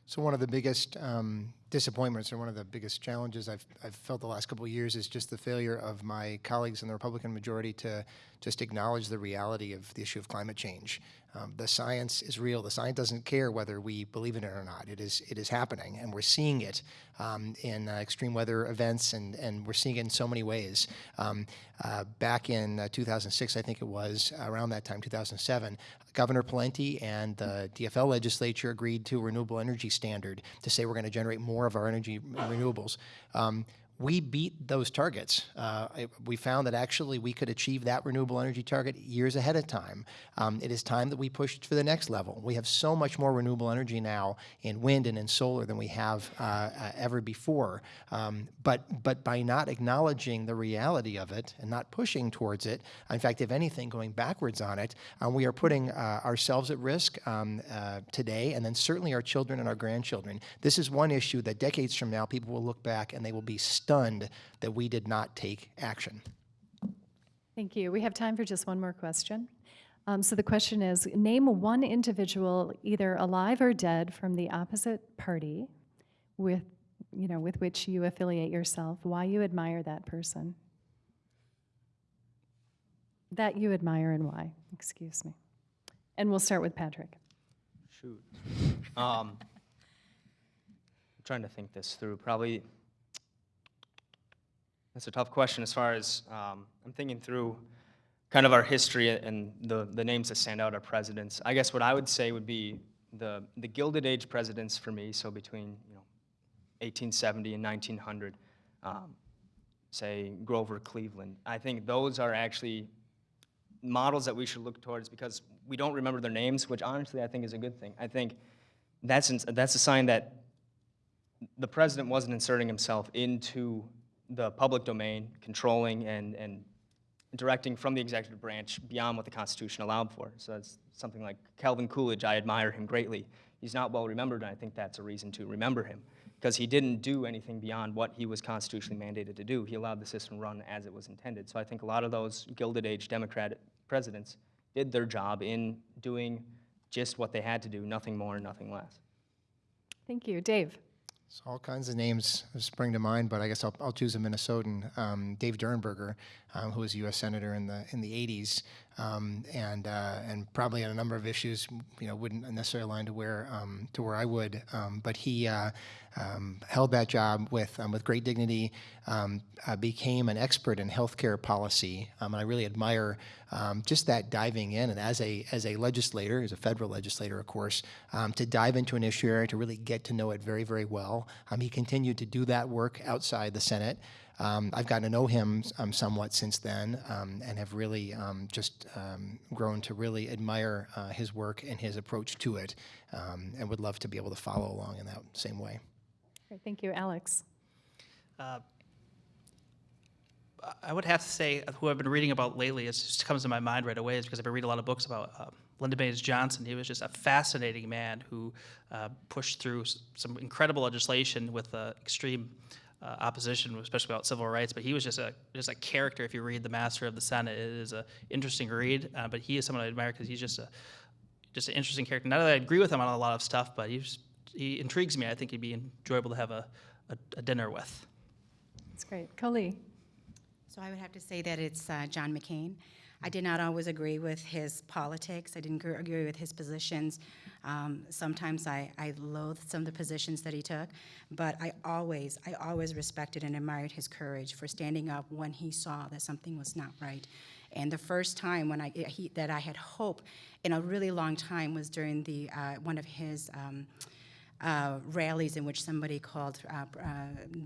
Speaker 5: So one of the biggest um, disappointments, are one of the biggest challenges I've, I've felt the last couple of years, is just the failure of my colleagues in the Republican majority to just acknowledge the reality of the issue of climate change. Um, the science is real. The science doesn't care whether we believe in it or not. It is it is happening, and we're seeing it um, in uh, extreme weather events, and and we're seeing it in so many ways. Um, uh, back in uh, 2006, I think it was around that time, 2007, Governor Pawlenty and the DFL legislature agreed to a renewable energy standard to say we're going to generate more of our energy renewables. Um, we beat those targets. Uh, I- we found that actually we could achieve that renewable energy target years ahead of time. Um, it is time that we pushed for the next level. We have so much more renewable energy now in wind and in solar than we have uh, uh, ever before. Um, but but by not acknowledging the reality of it and not pushing towards it, in fact, if anything, going backwards on it, uh, we are putting uh, ourselves at risk um, uh, today, and then certainly our children and our grandchildren. This is one issue that decades from now people will look back and they will be stunned that we did not take action.
Speaker 2: Thank you. We have time for just one more question. Um, So the question is, name one individual, either alive or dead, from the opposite party with, you know, with which you affiliate yourself, why you admire that person. That you admire and why, excuse me. And we'll start with Patrick.
Speaker 3: Shoot. Um, I'm trying to think this through. Probably, that's a tough question as far as, um, I'm thinking through kind of our history and the, the names that stand out are presidents. I guess what I would say would be the, the Gilded Age presidents for me, so between, you know, 1870 and 1900, um, say Grover Cleveland. I think those are actually models that we should look towards because we don't remember their names, which honestly I think is a good thing. I think that's, that's a sign that the president wasn't inserting himself into the public domain, controlling and, and directing from the executive branch beyond what the Constitution allowed for. So it's something like Calvin Coolidge, I admire him greatly. He's not well remembered, and I think that's a reason to remember him because he didn't do anything beyond what he was constitutionally mandated to do. He allowed the system run as it was intended. So I think a lot of those Gilded Age Democratic presidents did their job in doing just what they had to do, nothing more, and nothing less.
Speaker 2: Thank you. Dave?
Speaker 5: So all kinds of names spring to mind, but I guess I'll, I'll choose a Minnesotan, um, Dave Durenberger, um, who was a U.S. senator in the in the 80s, um, and uh, and probably on a number of issues, you know, wouldn't necessarily align to where um, to where I would, um, but he uh, um, held that job with um, with great dignity, became an expert in healthcare policy, and I really admire just that diving in, and as a as a legislator, as a federal legislator, of course, to dive into an issue area to really get to know it very very well. He continued to do that work outside the Senate. Um, I've gotten to know him um, somewhat since then um, and have really um, just um, grown to really admire uh, his work and his approach to it um, and would love to be able to follow along in that same way.
Speaker 2: Great, Thank you. Alex?
Speaker 6: I would have to say uh, who I've been reading about lately, it just comes to my mind right away, is because I've been reading a lot of books about uh, Lyndon Baines Johnson. He was just a fascinating man who uh, pushed through some incredible legislation with uh, extreme uh, opposition, especially about civil rights. But he was just a just a character. If you read The Master of the Senate, it is an interesting read. Uh, but he is someone I admire because he's just a just an interesting character. Not that I agree with him on a lot of stuff, but he's, he intrigues me. I think he'd be enjoyable to have a, a, a dinner with.
Speaker 2: That's great. Colleen?
Speaker 4: So I would have to say that it's uh, John McCain. I did not always agree with his politics. I didn't agree with his positions. Um, sometimes I, I loathed some of the positions that he took, but I always, I always respected and admired his courage for standing up when he saw that something was not right. And the first time when I he, that I had hope in a really long time was during the uh, one of his. Um, uh, rallies in which somebody called uh, uh,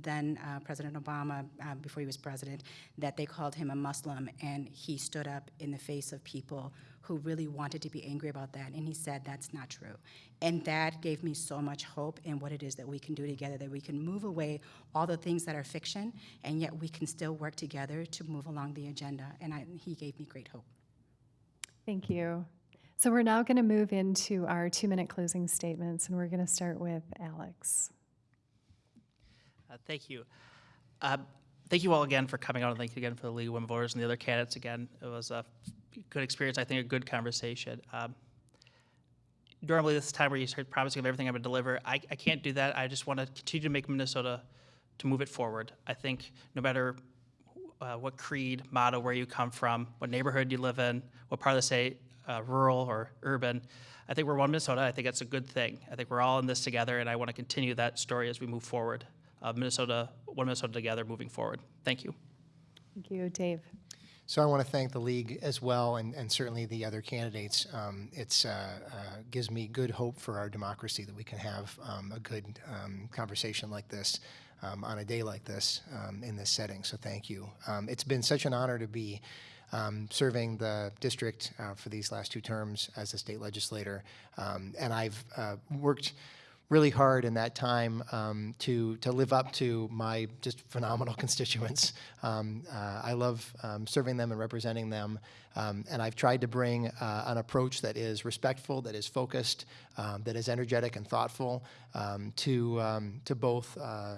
Speaker 4: then uh, President Obama, uh, before he was president, that they called him a Muslim, and he stood up in the face of people who really wanted to be angry about that, and he said that's not true. And that gave me so much hope in what it is that we can do together, that we can move away all the things that are fiction, and yet we can still work together to move along the agenda, and I, he gave me great hope.
Speaker 2: Thank you. So we're now going to move into our two-minute closing statements, and we're going to start with Alex.
Speaker 6: Uh, Thank you. Uh, Thank you all again for coming out, and thank you again for the League of Women Voters and the other candidates again. It was a good experience, I think, a good conversation. Um, normally this time where you start promising of everything I'm going to deliver, I, I can't do that. I just want to continue to make Minnesota to move it forward. I think no matter uh, what creed, motto, where you come from, what neighborhood you live in, what part of the state, uh, rural or urban, I think we're one Minnesota. I think that's a good thing. I think we're all in this together, and I want to continue that story as we move forward. Uh, Minnesota, one Minnesota together, moving forward. Thank you.
Speaker 2: Thank you, Dave.
Speaker 5: So I want to thank the league as well, and, and certainly the other candidates. Um, it's uh, uh, gives me good hope for our democracy that we can have um, a good um, conversation like this um, on a day like this um, in this setting. So thank you. Um, it's been such an honor to be um, serving the district uh, for these last two terms as a state legislator, um, and I've uh, worked really hard in that time um, to to live up to my just phenomenal constituents. Um, uh, I love um, serving them and representing them, um, and I've tried to bring uh, an approach that is respectful, that is focused, um, that is energetic and thoughtful um, to um, to both uh, uh,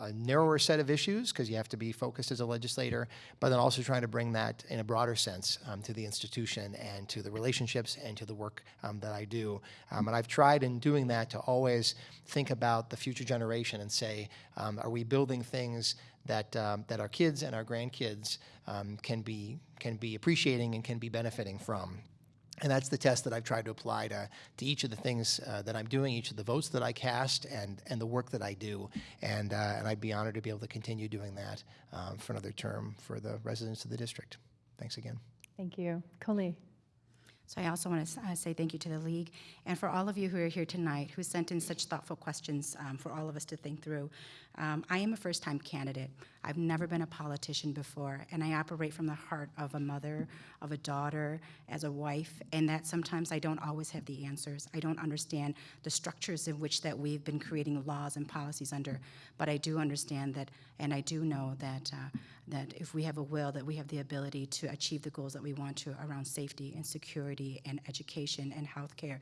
Speaker 5: a narrower set of issues because you have to be focused as a legislator, but then also trying to bring that in a broader sense um, to the institution and to the relationships and to the work um, that I do. And I've tried in doing that to always think about the future generation and say, are we building things that um, that our kids and our grandkids um, can be can be appreciating and can be benefiting from? And that's the test that I've tried to apply to, to each of the things uh, that I'm doing, each of the votes that I cast, and, and the work that I do. And, uh, and I'd be honored to be able to continue doing that um, for another term for the residents of the district. Thanks again.
Speaker 2: Thank you. Colleen.
Speaker 4: So I also want to uh, say thank you to the league and for all of you who are here tonight who sent in such thoughtful questions um, for all of us to think through. Um, I am a first-time candidate. I've never been a politician before, and I operate from the heart of a mother, of a daughter, as a wife, and that sometimes I don't always have the answers. I don't understand the structures in which that we've been creating laws and policies under, but I do understand that, and I do know that uh, that if we have a will, that we have the ability to achieve the goals that we want to around safety and security and education and healthcare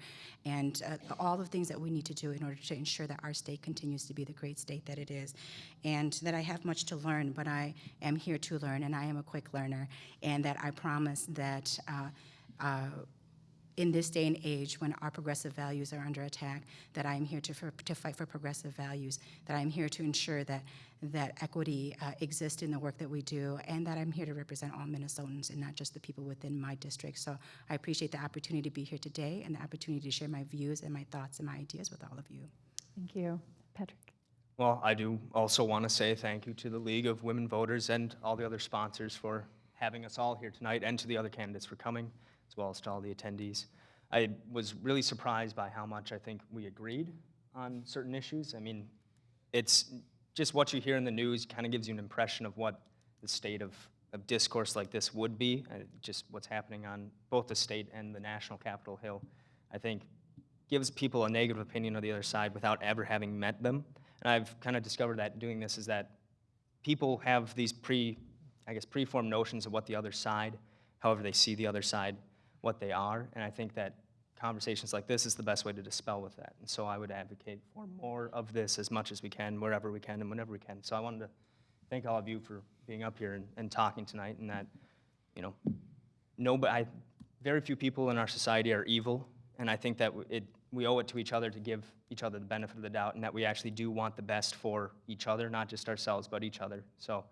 Speaker 4: and uh, all the things that we need to do in order to ensure that our state continues to be the great state that it is. And that I have much to learn, but I am here to learn and I am a quick learner. And that I promise that uh, uh, in this day and age when our progressive values are under attack, that I am here to, for, to fight for progressive values, that I'm here to ensure that, that equity uh, exists in the work that we do, and that I'm here to represent all Minnesotans and not just the people within my district. So I appreciate the opportunity to be here today and the opportunity to share my views and my thoughts and my ideas with all of you.
Speaker 2: Thank you. Patrick.
Speaker 3: Well, I do also want to say thank you to the League of Women Voters and all the other sponsors for having us all here tonight, and to the other candidates for coming, as well as to all the attendees. I was really surprised by how much I think we agreed on certain issues. I mean, it's just what you hear in the news kind of gives you an impression of what the state of, of discourse like this would be, uh, just what's happening on both the state and the national Capitol Hill. I think gives people a negative opinion of the other side without ever having met them. And I've kind of discovered that doing this is that people have these pre, I guess, preformed notions of what the other side, however they see the other side, what they are. And I think that conversations like this is the best way to dispel with that. And so I would advocate for more of this as much as we can, wherever we can and whenever we can. So I wanted to thank all of you for being up here and, and talking tonight and that, you know, nobody, I, very few people in our society are evil. And I think that it, we owe it to each other to give each other the benefit of the doubt and that we actually do want the best for each other, not just ourselves, but each other. So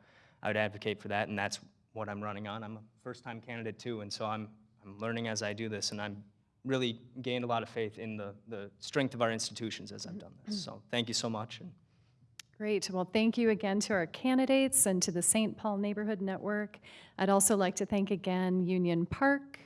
Speaker 3: I would advocate for that, and that's what I'm running on. I'm a first-time candidate too, and so I'm, I'm learning as I do this, and I'm really gained a lot of faith in the, the strength of our institutions as I've done this. So thank you so much. And
Speaker 2: Great. Well, thank you again to our candidates and to the St. Paul Neighborhood Network. I'd also like to thank again Union Park,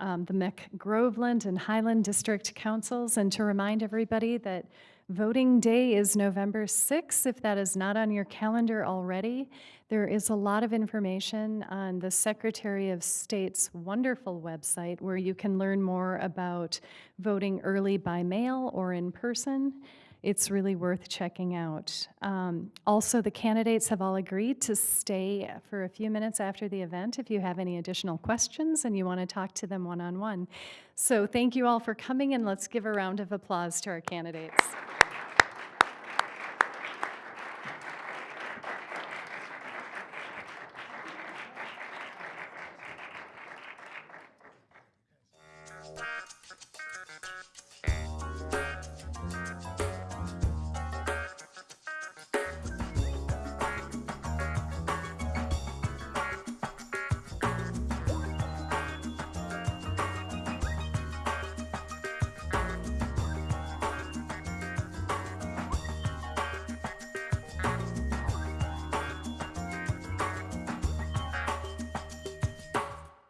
Speaker 2: um, the Mac-Groveland and Highland District Councils, and to remind everybody that voting day is November 6th. If that is not on your calendar already, there is a lot of information on the Secretary of State's wonderful website where you can learn more about voting early by mail or in person. It's really worth checking out. Um, also, the candidates have all agreed to stay for a few minutes after the event if you have any additional questions and you want to talk to them one on one. So, thank you all for coming, and let's give a round of applause to our candidates.